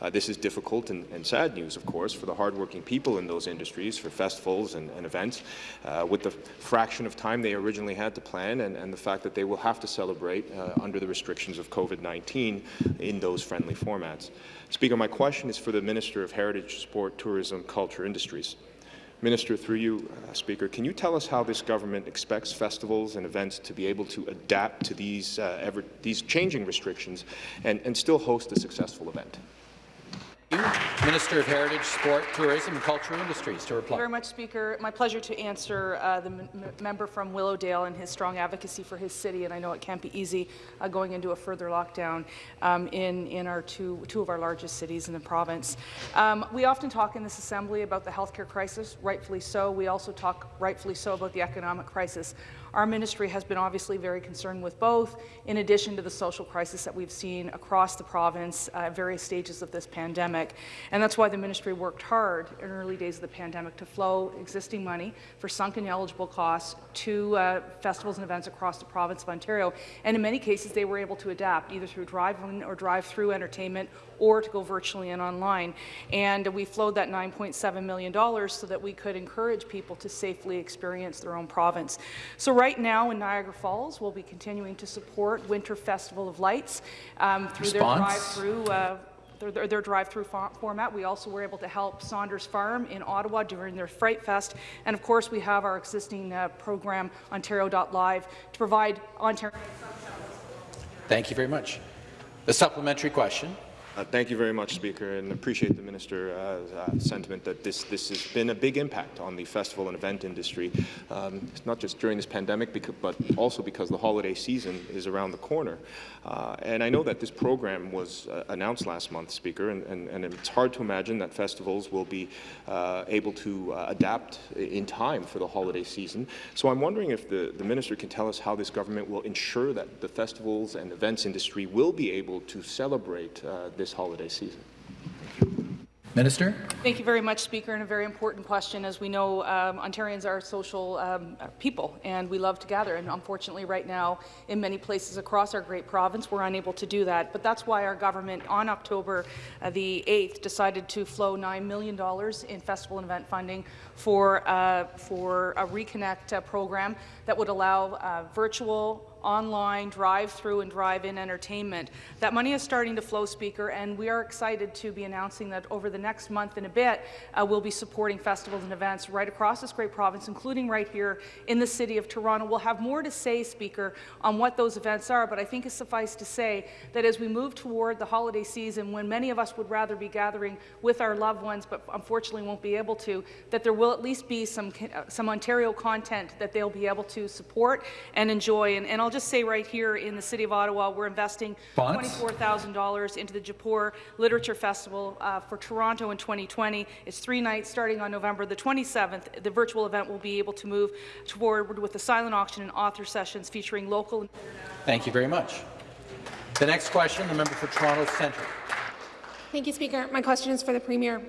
Uh, this is difficult and, and, sad news, of course, for the hardworking people in those industries, for festivals and, and events, uh, with the fraction of time they originally had to plan and, and the fact that they will have to celebrate uh, under the restrictions of COVID-19 in those friendly formats. Speaker, my question is for the Minister of Heritage, Sport, Tourism, Culture, Industries. Minister, through you, uh, Speaker, can you tell us how this government expects festivals and events to be able to adapt to these, uh, ever, these changing restrictions and, and still host a successful event? Minister of Heritage, Sport, Tourism and Cultural Industries to Thank you reply. very much, Speaker. My pleasure to answer uh, the member from Willowdale and his strong advocacy for his city, and I know it can't be easy uh, going into a further lockdown um, in, in our two, two of our largest cities in the province. Um, we often talk in this assembly about the healthcare crisis, rightfully so. We also talk, rightfully so, about the economic crisis. Our ministry has been obviously very concerned with both, in addition to the social crisis that we've seen across the province at various stages of this pandemic. And that's why the ministry worked hard in early days of the pandemic to flow existing money for sunken eligible costs to uh, festivals and events across the province of Ontario. And in many cases, they were able to adapt either through drive-in or drive-through entertainment or to go virtually and online. And we flowed that $9.7 million so that we could encourage people to safely experience their own province. So right now in Niagara Falls, we'll be continuing to support Winter Festival of Lights um, through Response? their drive-through uh, their, their, drive-through format. We also were able to help Saunders Farm in Ottawa during their Fright Fest. And of course, we have our existing uh, program, Ontario.live, to provide Ontario Thank you very much. The supplementary question. Uh, thank you very much, Speaker, and appreciate the minister's uh, uh, sentiment that this, this has been a big impact on the festival and event industry, um, it's not just during this pandemic, but also because the holiday season is around the corner. Uh, and I know that this program was uh, announced last month, Speaker, and, and, and it's hard to imagine that festivals will be uh, able to adapt in time for the holiday season. So I'm wondering if the, the minister can tell us how this government will ensure that the festivals and events industry will be able to celebrate uh, this holiday season. Minister? Thank you very much, Speaker, and a very important question. As we know, um, Ontarians are social um, people, and we love to gather. And unfortunately, right now, in many places across our great province, we're unable to do that. But that's why our government, on October uh, the 8th, decided to flow $9 million in festival and event funding for, uh, for a Reconnect uh, program that would allow uh, virtual online drive-through and drive-in entertainment. That money is starting to flow, Speaker, and we are excited to be announcing that over the next month and a bit, uh, we'll be supporting festivals and events right across this great province, including right here in the City of Toronto. We'll have more to say, Speaker, on what those events are, but I think it's suffice to say that as we move toward the holiday season, when many of us would rather be gathering with our loved ones, but unfortunately won't be able to, that there will at least be some, uh, some Ontario content that they'll be able to support and enjoy. And, and I'll just say right here in the City of Ottawa, we're investing $24,000 into the Jaipur Literature Festival uh, for Toronto in 2020. It's three nights starting on November the 27th. The virtual event will be able to move forward with a silent auction and author sessions featuring local Thank you very much. The next question, the member for Toronto Centre. Thank you, Speaker. My question is for the Premier.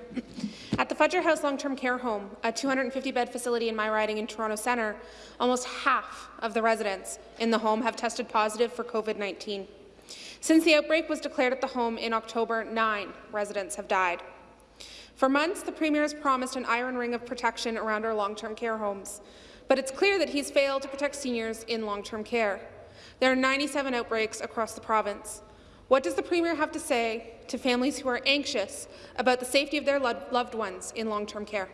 At the Fudger House Long-Term Care Home, a 250-bed facility in my riding in Toronto Centre, almost half of the residents in the home have tested positive for COVID-19. Since the outbreak was declared at the home in October, nine residents have died. For months, the Premier has promised an iron ring of protection around our long-term care homes, but it's clear that he's failed to protect seniors in long-term care. There are 97 outbreaks across the province. What does the Premier have to say to families who are anxious about the safety of their lo loved ones in long-term care?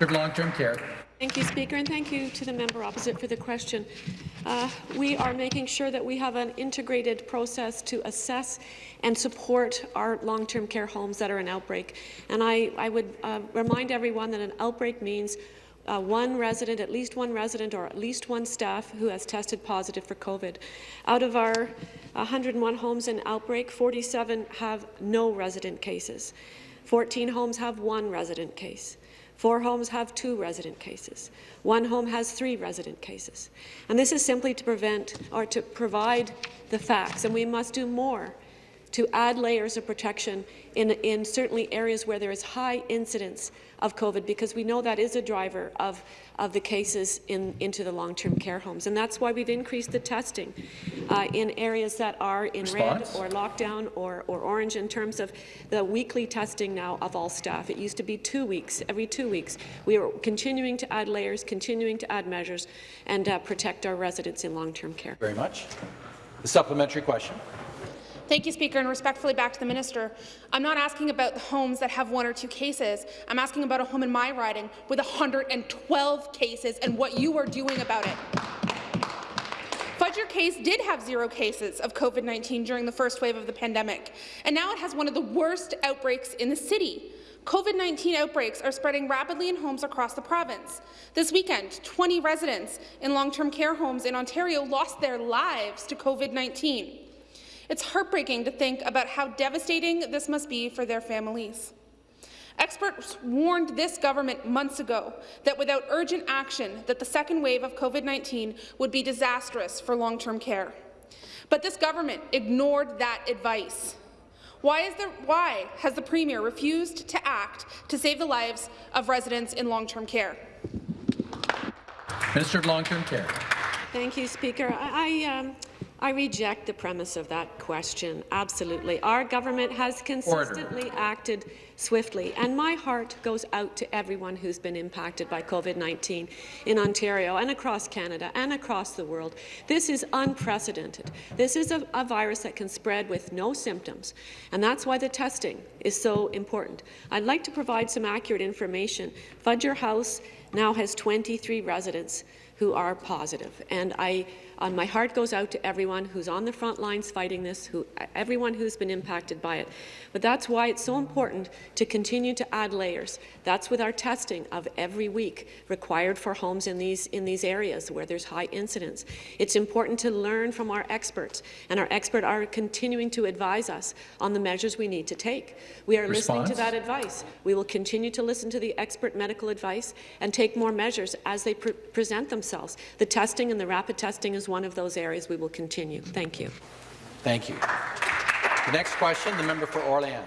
Of long-term care. Thank you, Speaker, and thank you to the member opposite for the question. Uh, we are making sure that we have an integrated process to assess and support our long-term care homes that are in outbreak. And I, I would uh, remind everyone that an outbreak means uh, one resident, at least one resident, or at least one staff who has tested positive for COVID. Out of our 101 homes in outbreak, 47 have no resident cases. 14 homes have one resident case. Four homes have two resident cases. One home has three resident cases. And this is simply to prevent or to provide the facts, and we must do more to add layers of protection in, in certainly areas where there is high incidence of COVID, because we know that is a driver of, of the cases in, into the long-term care homes. And that's why we've increased the testing uh, in areas that are in Response? red or lockdown or, or orange in terms of the weekly testing now of all staff. It used to be two weeks, every two weeks. We are continuing to add layers, continuing to add measures, and uh, protect our residents in long-term care. Very much. The supplementary question. Thank you, Speaker, and respectfully back to the minister. I'm not asking about the homes that have one or two cases. I'm asking about a home in my riding with 112 cases and what you are doing about it. Fudger case did have zero cases of COVID-19 during the first wave of the pandemic, and now it has one of the worst outbreaks in the city. COVID-19 outbreaks are spreading rapidly in homes across the province. This weekend, 20 residents in long-term care homes in Ontario lost their lives to COVID-19. It's heartbreaking to think about how devastating this must be for their families. Experts warned this government months ago that without urgent action, that the second wave of COVID-19 would be disastrous for long-term care. But this government ignored that advice. Why, is there, why has the Premier refused to act to save the lives of residents in long-term care? Minister of Long-Term Care. Thank you, Speaker. I, I, um, I reject the premise of that question. Absolutely. Our government has consistently Order. acted swiftly, and my heart goes out to everyone who's been impacted by COVID-19 in Ontario and across Canada and across the world. This is unprecedented. This is a, a virus that can spread with no symptoms, and that's why the testing is so important. I'd like to provide some accurate information. Fudger House now has 23 residents who are positive, and I uh, my heart goes out to everyone who's on the front lines fighting this, who, everyone who's been impacted by it. But that's why it's so important to continue to add layers. That's with our testing of every week required for homes in these, in these areas where there's high incidence. It's important to learn from our experts, and our experts are continuing to advise us on the measures we need to take. We are Response? listening to that advice. We will continue to listen to the expert medical advice and take more measures as they pre present themselves. The testing and the rapid testing is one of those areas we will continue. Thank you. Thank you. The next question, the member for Orléans.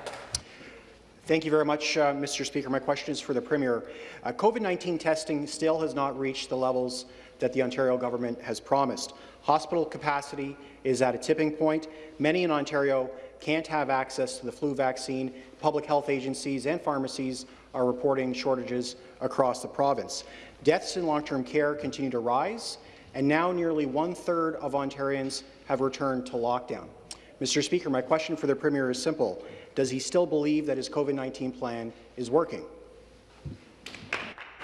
Thank you very much, uh, Mr. Speaker. My question is for the Premier. Uh, COVID-19 testing still has not reached the levels that the Ontario government has promised. Hospital capacity is at a tipping point. Many in Ontario can't have access to the flu vaccine. Public health agencies and pharmacies are reporting shortages across the province. Deaths in long-term care continue to rise, and now nearly one-third of Ontarians have returned to lockdown. Mr. Speaker, my question for the Premier is simple. Does he still believe that his COVID-19 plan is working?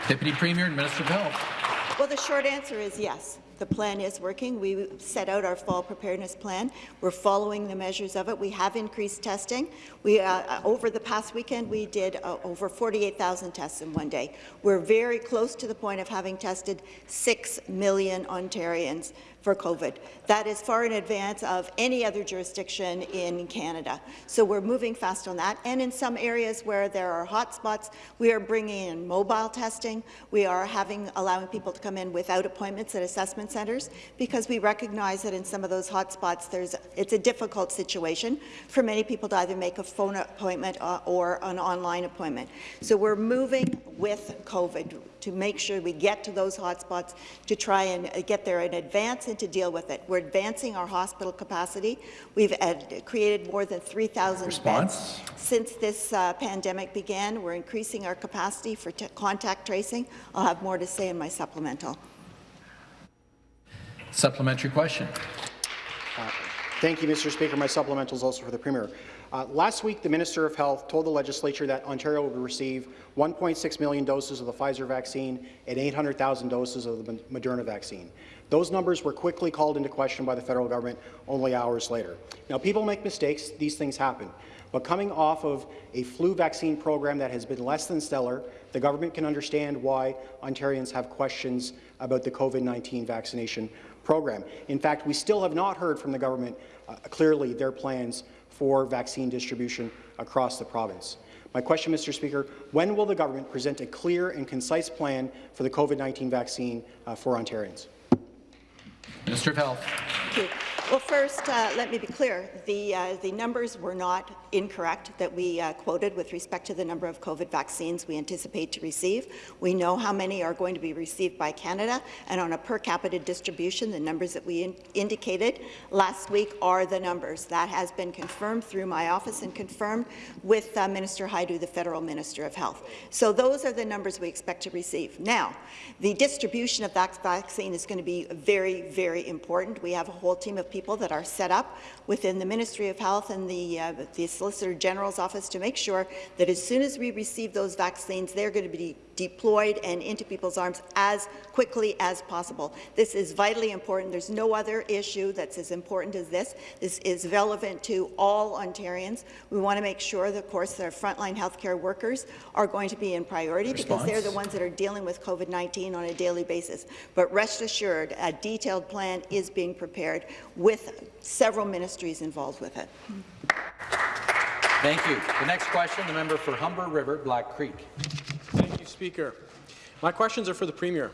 Deputy Premier and Minister of Health. Well, the short answer is yes. The plan is working. We set out our fall preparedness plan. We're following the measures of it. We have increased testing. We, uh, uh over the past weekend, we did uh, over 48,000 tests in one day. We're very close to the point of having tested 6 million Ontarians for COVID. That is far in advance of any other jurisdiction in Canada. So we're moving fast on that. And in some areas where there are hotspots, we are bringing in mobile testing. We are having allowing people to come in without appointments at assessment centres because we recognize that in some of those hotspots, there's it's a difficult situation for many people to either make a phone appointment uh, or an online appointment. So we're moving with COVID to make sure we get to those hotspots to try and uh, get there in advance and to deal with it. We're advancing our hospital capacity. We've created more than 3,000 beds since this uh, pandemic began. We're increasing our capacity for contact tracing. I'll have more to say in my supplemental. Supplementary question. Uh, thank you, Mr. Speaker. My supplemental is also for the Premier. Uh, last week, the Minister of Health told the legislature that Ontario would receive 1.6 million doses of the Pfizer vaccine and 800,000 doses of the Moderna vaccine. Those numbers were quickly called into question by the federal government only hours later. Now, people make mistakes. These things happen. But coming off of a flu vaccine program that has been less than stellar, the government can understand why Ontarians have questions about the COVID-19 vaccination program. In fact, we still have not heard from the government uh, clearly their plans for vaccine distribution across the province. My question, Mr. Speaker, when will the government present a clear and concise plan for the COVID-19 vaccine uh, for Ontarians? Minister of Health. Well, first, uh, let me be clear. The, uh, the numbers were not incorrect that we uh, quoted with respect to the number of COVID vaccines we anticipate to receive. We know how many are going to be received by Canada, and on a per capita distribution, the numbers that we in indicated last week are the numbers. That has been confirmed through my office and confirmed with uh, Minister Hajdu, the Federal Minister of Health. So those are the numbers we expect to receive. Now, the distribution of that vaccine is going to be very, very important. We have a whole team of people that are set up within the Ministry of Health and the, uh, the Solicitor General's office to make sure that as soon as we receive those vaccines, they're going to be deployed and into people's arms as quickly as possible. This is vitally important. There's no other issue that's as important as this. This is relevant to all Ontarians. We want to make sure, that, of course, that our frontline healthcare workers are going to be in priority Response. because they're the ones that are dealing with COVID-19 on a daily basis. But rest assured, a detailed plan is being prepared with several ministries involved with it. Thank you. The next question, the member for Humber River, Black Creek. Speaker. My questions are for the Premier.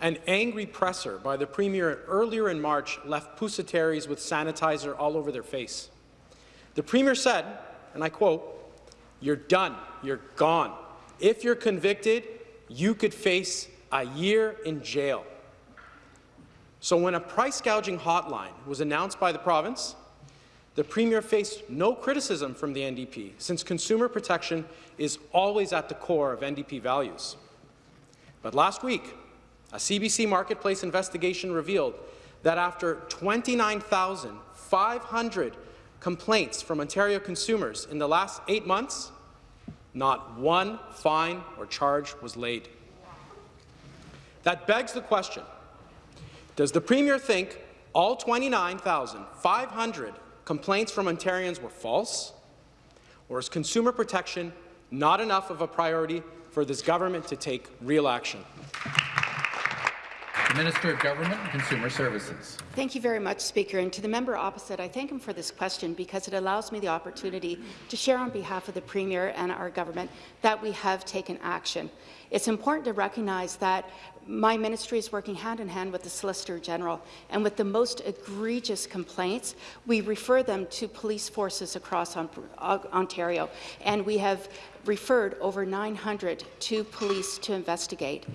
An angry presser by the Premier earlier in March left Pusateris with sanitizer all over their face. The Premier said, and I quote, you're done, you're gone. If you're convicted, you could face a year in jail. So when a price gouging hotline was announced by the province, the Premier faced no criticism from the NDP, since consumer protection is always at the core of NDP values. But last week, a CBC Marketplace investigation revealed that after 29,500 complaints from Ontario consumers in the last eight months, not one fine or charge was laid. That begs the question, does the Premier think all 29,500 complaints from Ontarians were false? Or is consumer protection not enough of a priority for this government to take real action? Minister of Government and Consumer Services. Thank you very much, Speaker. And to the member opposite, I thank him for this question because it allows me the opportunity to share on behalf of the Premier and our government that we have taken action. It's important to recognize that my ministry is working hand in hand with the Solicitor General, and with the most egregious complaints, we refer them to police forces across uh, Ontario, and we have referred over 900 to police to investigate.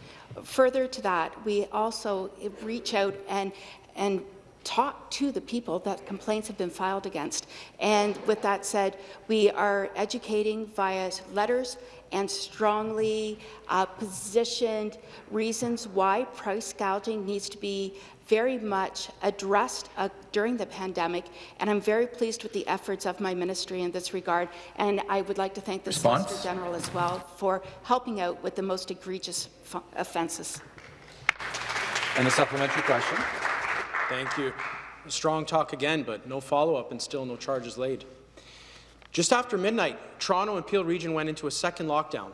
Further to that, we also reach out and, and talk to the people that complaints have been filed against. And with that said, we are educating via letters and strongly uh, positioned reasons why price gouging needs to be very much addressed uh, during the pandemic, and I'm very pleased with the efforts of my ministry in this regard, and I would like to thank the Response? Solicitor General as well for helping out with the most egregious offences. And a supplementary question. Thank you. Strong talk again, but no follow-up and still no charges laid. Just after midnight, Toronto and Peel region went into a second lockdown.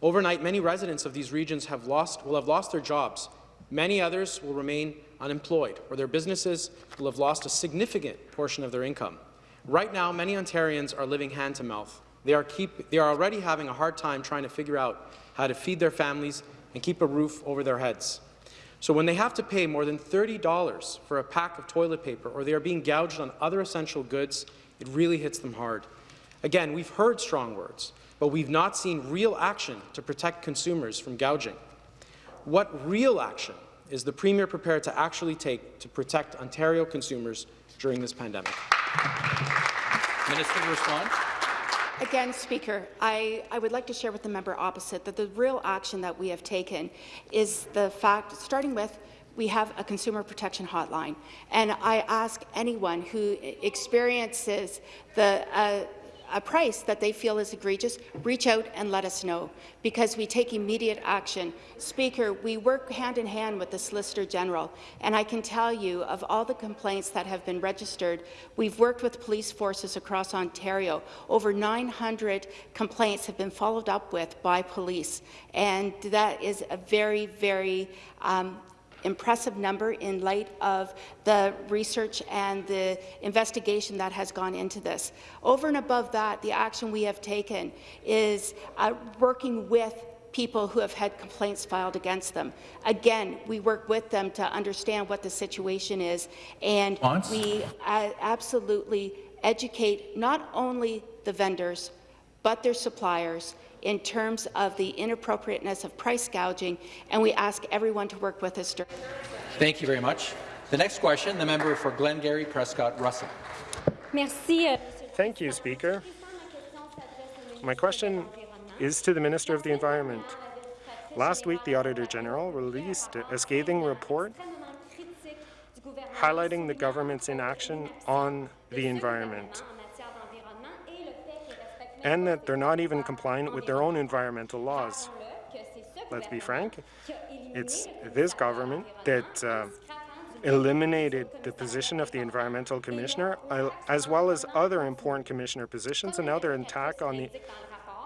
Overnight, many residents of these regions have lost, will have lost their jobs. Many others will remain unemployed, or their businesses will have lost a significant portion of their income. Right now, many Ontarians are living hand to mouth. They are, keep, they are already having a hard time trying to figure out how to feed their families and keep a roof over their heads. So when they have to pay more than $30 for a pack of toilet paper or they are being gouged on other essential goods, it really hits them hard. Again, we've heard strong words, but we've not seen real action to protect consumers from gouging. What real action is the Premier prepared to actually take to protect Ontario consumers during this pandemic? Minister to respond. Again, Speaker, I, I, would like to share with the member opposite that the real action that we have taken is the fact, starting with we have a consumer protection hotline. And I ask anyone who experiences the uh, a price that they feel is egregious, reach out and let us know, because we take immediate action. Speaker, we work hand in hand with the Solicitor General, and I can tell you of all the complaints that have been registered, we've worked with police forces across Ontario. Over 900 complaints have been followed up with by police, and that is a very, very um, impressive number in light of the research and the investigation that has gone into this. Over and above that, the action we have taken is uh, working with people who have had complaints filed against them. Again, we work with them to understand what the situation is, and Once. we uh, absolutely educate not only the vendors, but their suppliers in terms of the inappropriateness of price gouging, and we ask everyone to work with us. Thank you very much. The next question, the member for Glengarry Prescott Russell. Merci. Uh, Thank you, Speaker. My question is to the Minister of the Environment. Last week, the Auditor General released a scathing report highlighting the government's inaction on the environment and that they're not even compliant with their own environmental laws. let's be frank. It's this government that uh, eliminated the position of the environmental commissioner, uh, as well as other important commissioner positions, and now their attack on the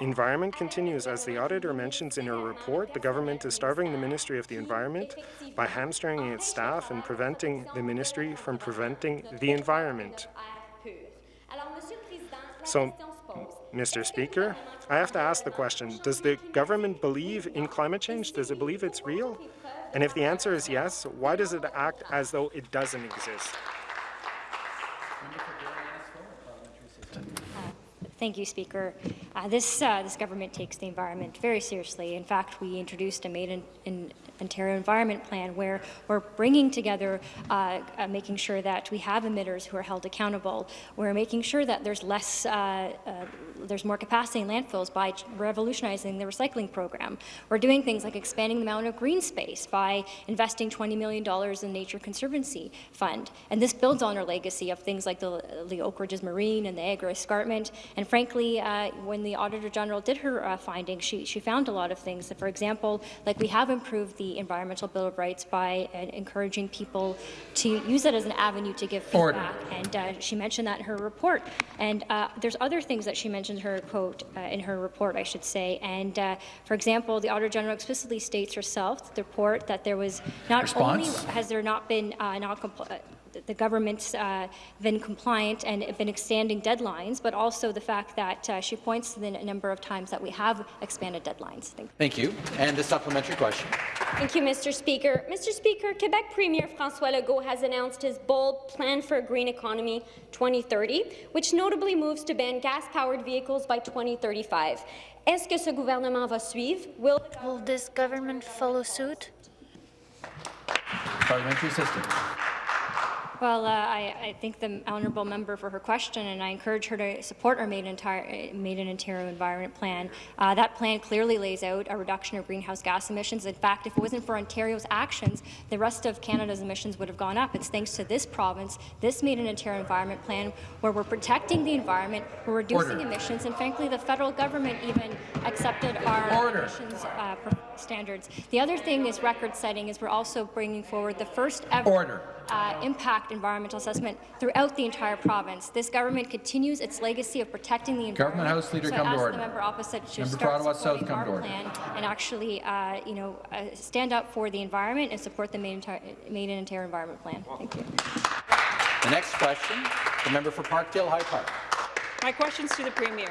environment continues. As the auditor mentions in her report, the government is starving the Ministry of the Environment by hamstringing its staff and preventing the ministry from preventing the environment. So, Mr. Speaker, I have to ask the question, does the government believe in climate change? Does it believe it's real? And if the answer is yes, why does it act as though it doesn't exist? Thank you, Speaker. Uh, this, uh, this government takes the environment very seriously. In fact, we introduced a Made in, in Ontario Environment Plan where we're bringing together, uh, uh, making sure that we have emitters who are held accountable. We're making sure that there's less, uh, uh, there's more capacity in landfills by revolutionizing the recycling program. We're doing things like expanding the amount of green space by investing $20 million in Nature Conservancy Fund. And this builds on our legacy of things like the, the Oak Ridges Moraine and the Agri Escarpment. And frankly, when the Auditor General did her uh, findings, she, she found a lot of things. For example, like we have improved the Environmental Bill of Rights by uh, encouraging people to use it as an avenue to give feedback. Order. And uh, she mentioned that in her report. And uh, there's other things that she mentioned in her quote uh, in her report, I should say. And uh, for example, the Auditor General explicitly states herself, the report, that there was not Response? only has there not been uh, the government's uh, been compliant and been extending deadlines, but also the fact that uh, she points to the number of times that we have expanded deadlines. Thank you. Thank you. And the supplementary question. Thank you, Mr. Speaker. Mr. Speaker, Quebec Premier François Legault has announced his bold Plan for a Green Economy 2030, which notably moves to ban gas-powered vehicles by 2035. Est-ce que ce gouvernement va suivre? Will, Will this government follow suit? Parliamentary assistant. Well, uh, I, I thank the honourable member for her question, and I encourage her to support our Made in, Ontario, Made in Ontario Environment Plan. Uh, that plan clearly lays out a reduction of greenhouse gas emissions. In fact, if it wasn't for Ontario's actions, the rest of Canada's emissions would have gone up. It's thanks to this province, this Made in Ontario Environment Plan, where we're protecting the environment, we're reducing Order. emissions, and frankly, the federal government even accepted our Order. emissions uh, standards. The other thing is record-setting, is we're also bringing forward the first ever Order. Uh, impact environmental assessment throughout the entire province. This government continues its legacy of protecting the environment. Government House Leader, so come I to ask order. the member opposite to Member start Ottawa South, supporting come our to order. plan and actually, uh, you know, uh, stand up for the environment and support the Made in, Made in Ontario Environment Plan. Thank you. The next question, the member for Parkdale High Park. My question's to the Premier.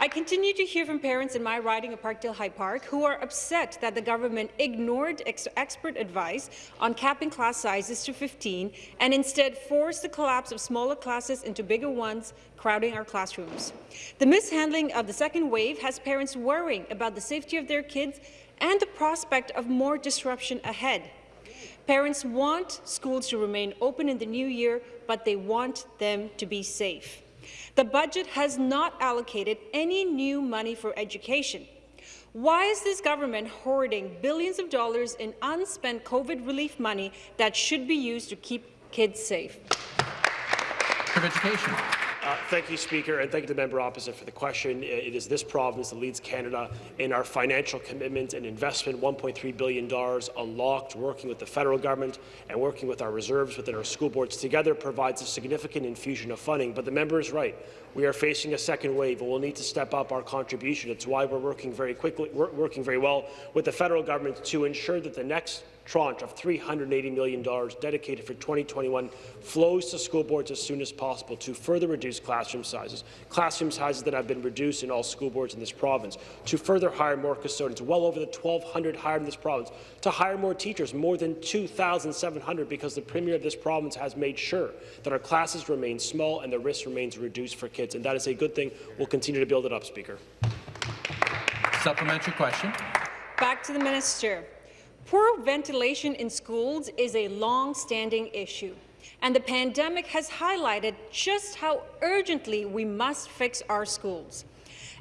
I continue to hear from parents in my riding of Parkdale High Park who are upset that the government ignored ex expert advice on capping class sizes to 15 and instead forced the collapse of smaller classes into bigger ones, crowding our classrooms. The mishandling of the second wave has parents worrying about the safety of their kids and the prospect of more disruption ahead. Parents want schools to remain open in the new year, but they want them to be safe. The budget has not allocated any new money for education. Why is this government hoarding billions of dollars in unspent COVID relief money that should be used to keep kids safe? of Education. Uh, thank you, Speaker, and thank you to the member opposite for the question. It is this province that leads Canada in our financial commitment and investment, $1.3 billion unlocked, working with the federal government and working with our reserves within our school boards together provides a significant infusion of funding. But the member is right. We are facing a second wave, and we'll need to step up our contribution. It's why we're working very quickly, working very well with the federal government to ensure that the next tranche of $380 million dedicated for 2021 flows to school boards as soon as possible to further reduce classroom sizes, classroom sizes that have been reduced in all school boards in this province, to further hire more custodians, well over the 1,200 hired in this province, to hire more teachers, more than 2,700, because the Premier of this province has made sure that our classes remain small and the risk remains reduced for kids, and that is a good thing. We'll continue to build it up, Speaker. Supplementary question. Back to the minister. Poor ventilation in schools is a long-standing issue, and the pandemic has highlighted just how urgently we must fix our schools.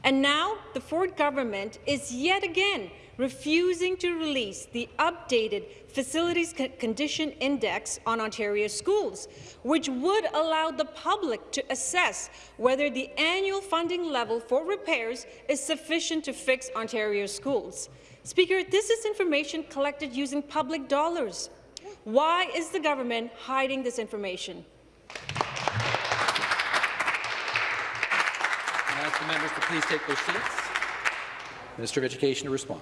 And now the Ford government is yet again refusing to release the updated Facilities Condition Index on Ontario schools, which would allow the public to assess whether the annual funding level for repairs is sufficient to fix Ontario schools. Speaker, this is information collected using public dollars. Why is the government hiding this information? I ask the members to please take their seats. Minister of Education to respond.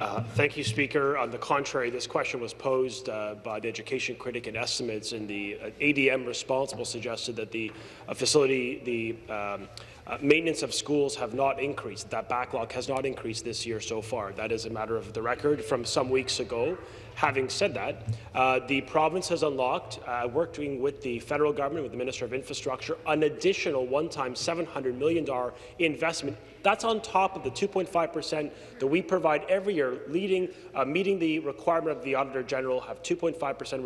Uh, thank you, Speaker. On the contrary, this question was posed uh, by the education critic and estimates, and the uh, ADM responsible suggested that the uh, facility, the um, uh, maintenance of schools have not increased. That backlog has not increased this year so far. That is a matter of the record from some weeks ago. Having said that, uh, the province has unlocked, uh, working with the federal government, with the Minister of Infrastructure, an additional one-time $700 million investment. That's on top of the 2.5 percent that we provide every year, leading, uh, meeting the requirement of the Auditor General have 2.5 percent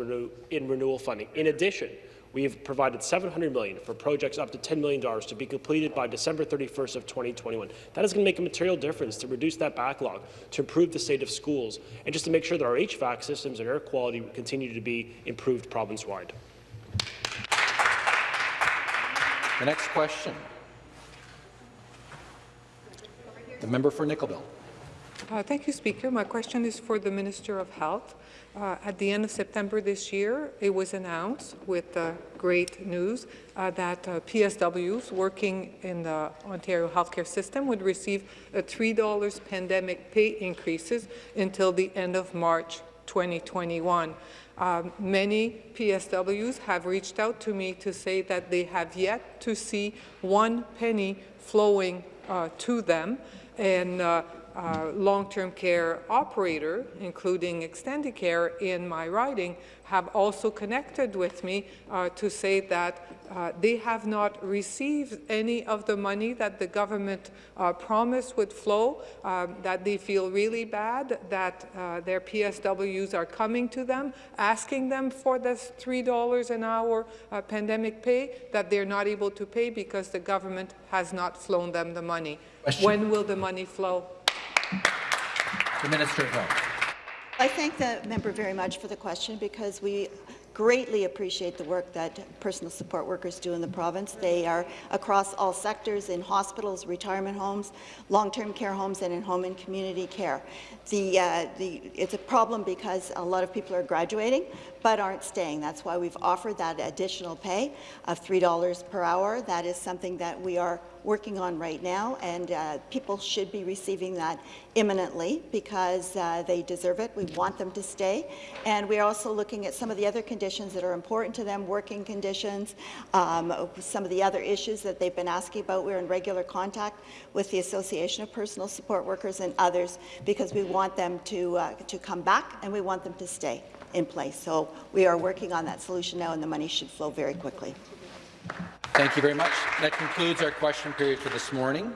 in renewal funding. In addition, we have provided 700 million for projects up to $10 million to be completed by December 31st of 2021. That is going to make a material difference to reduce that backlog, to improve the state of schools, and just to make sure that our HVAC systems and air quality continue to be improved province-wide. The next question. The member for Nickel Uh, thank you, Speaker. My question is for the Minister of Health. Uh, at the end of September this year, it was announced with uh, great news uh, that uh, PSWs working in the Ontario healthcare system would receive a $3 pandemic pay increases until the end of March 2021. Um, many PSWs have reached out to me to say that they have yet to see one penny flowing uh, to them. And uh, long-term care operator, including extended care in my riding, have also connected with me uh, to say that uh, they have not received any of the money that the government uh, promised would flow, um, that they feel really bad, that uh, their PSWs are coming to them, asking them for this $3 an hour uh, pandemic pay, that they're not able to pay because the government has not flown them the money. Question. When will the money flow? The Minister of Health. I thank the member very much for the question because we greatly appreciate the work that personal support workers do in the province. They are across all sectors in hospitals, retirement homes, long-term care homes, and in home and community care. The, uh, the, it's a problem because a lot of people are graduating but aren't staying. That's why we've offered that additional pay of $3 per hour. That is something that we are working on right now, and uh, people should be receiving that imminently because uh, they deserve it. We want them to stay, and we're also looking at some of the other conditions that are important to them, working conditions, um, some of the other issues that they've been asking about. We're in regular contact with the Association of Personal Support Workers and others because we want them to, uh, to come back and we want them to stay in place. So we are working on that solution now, and the money should flow very quickly. Thank you very much. That concludes our question period for this morning.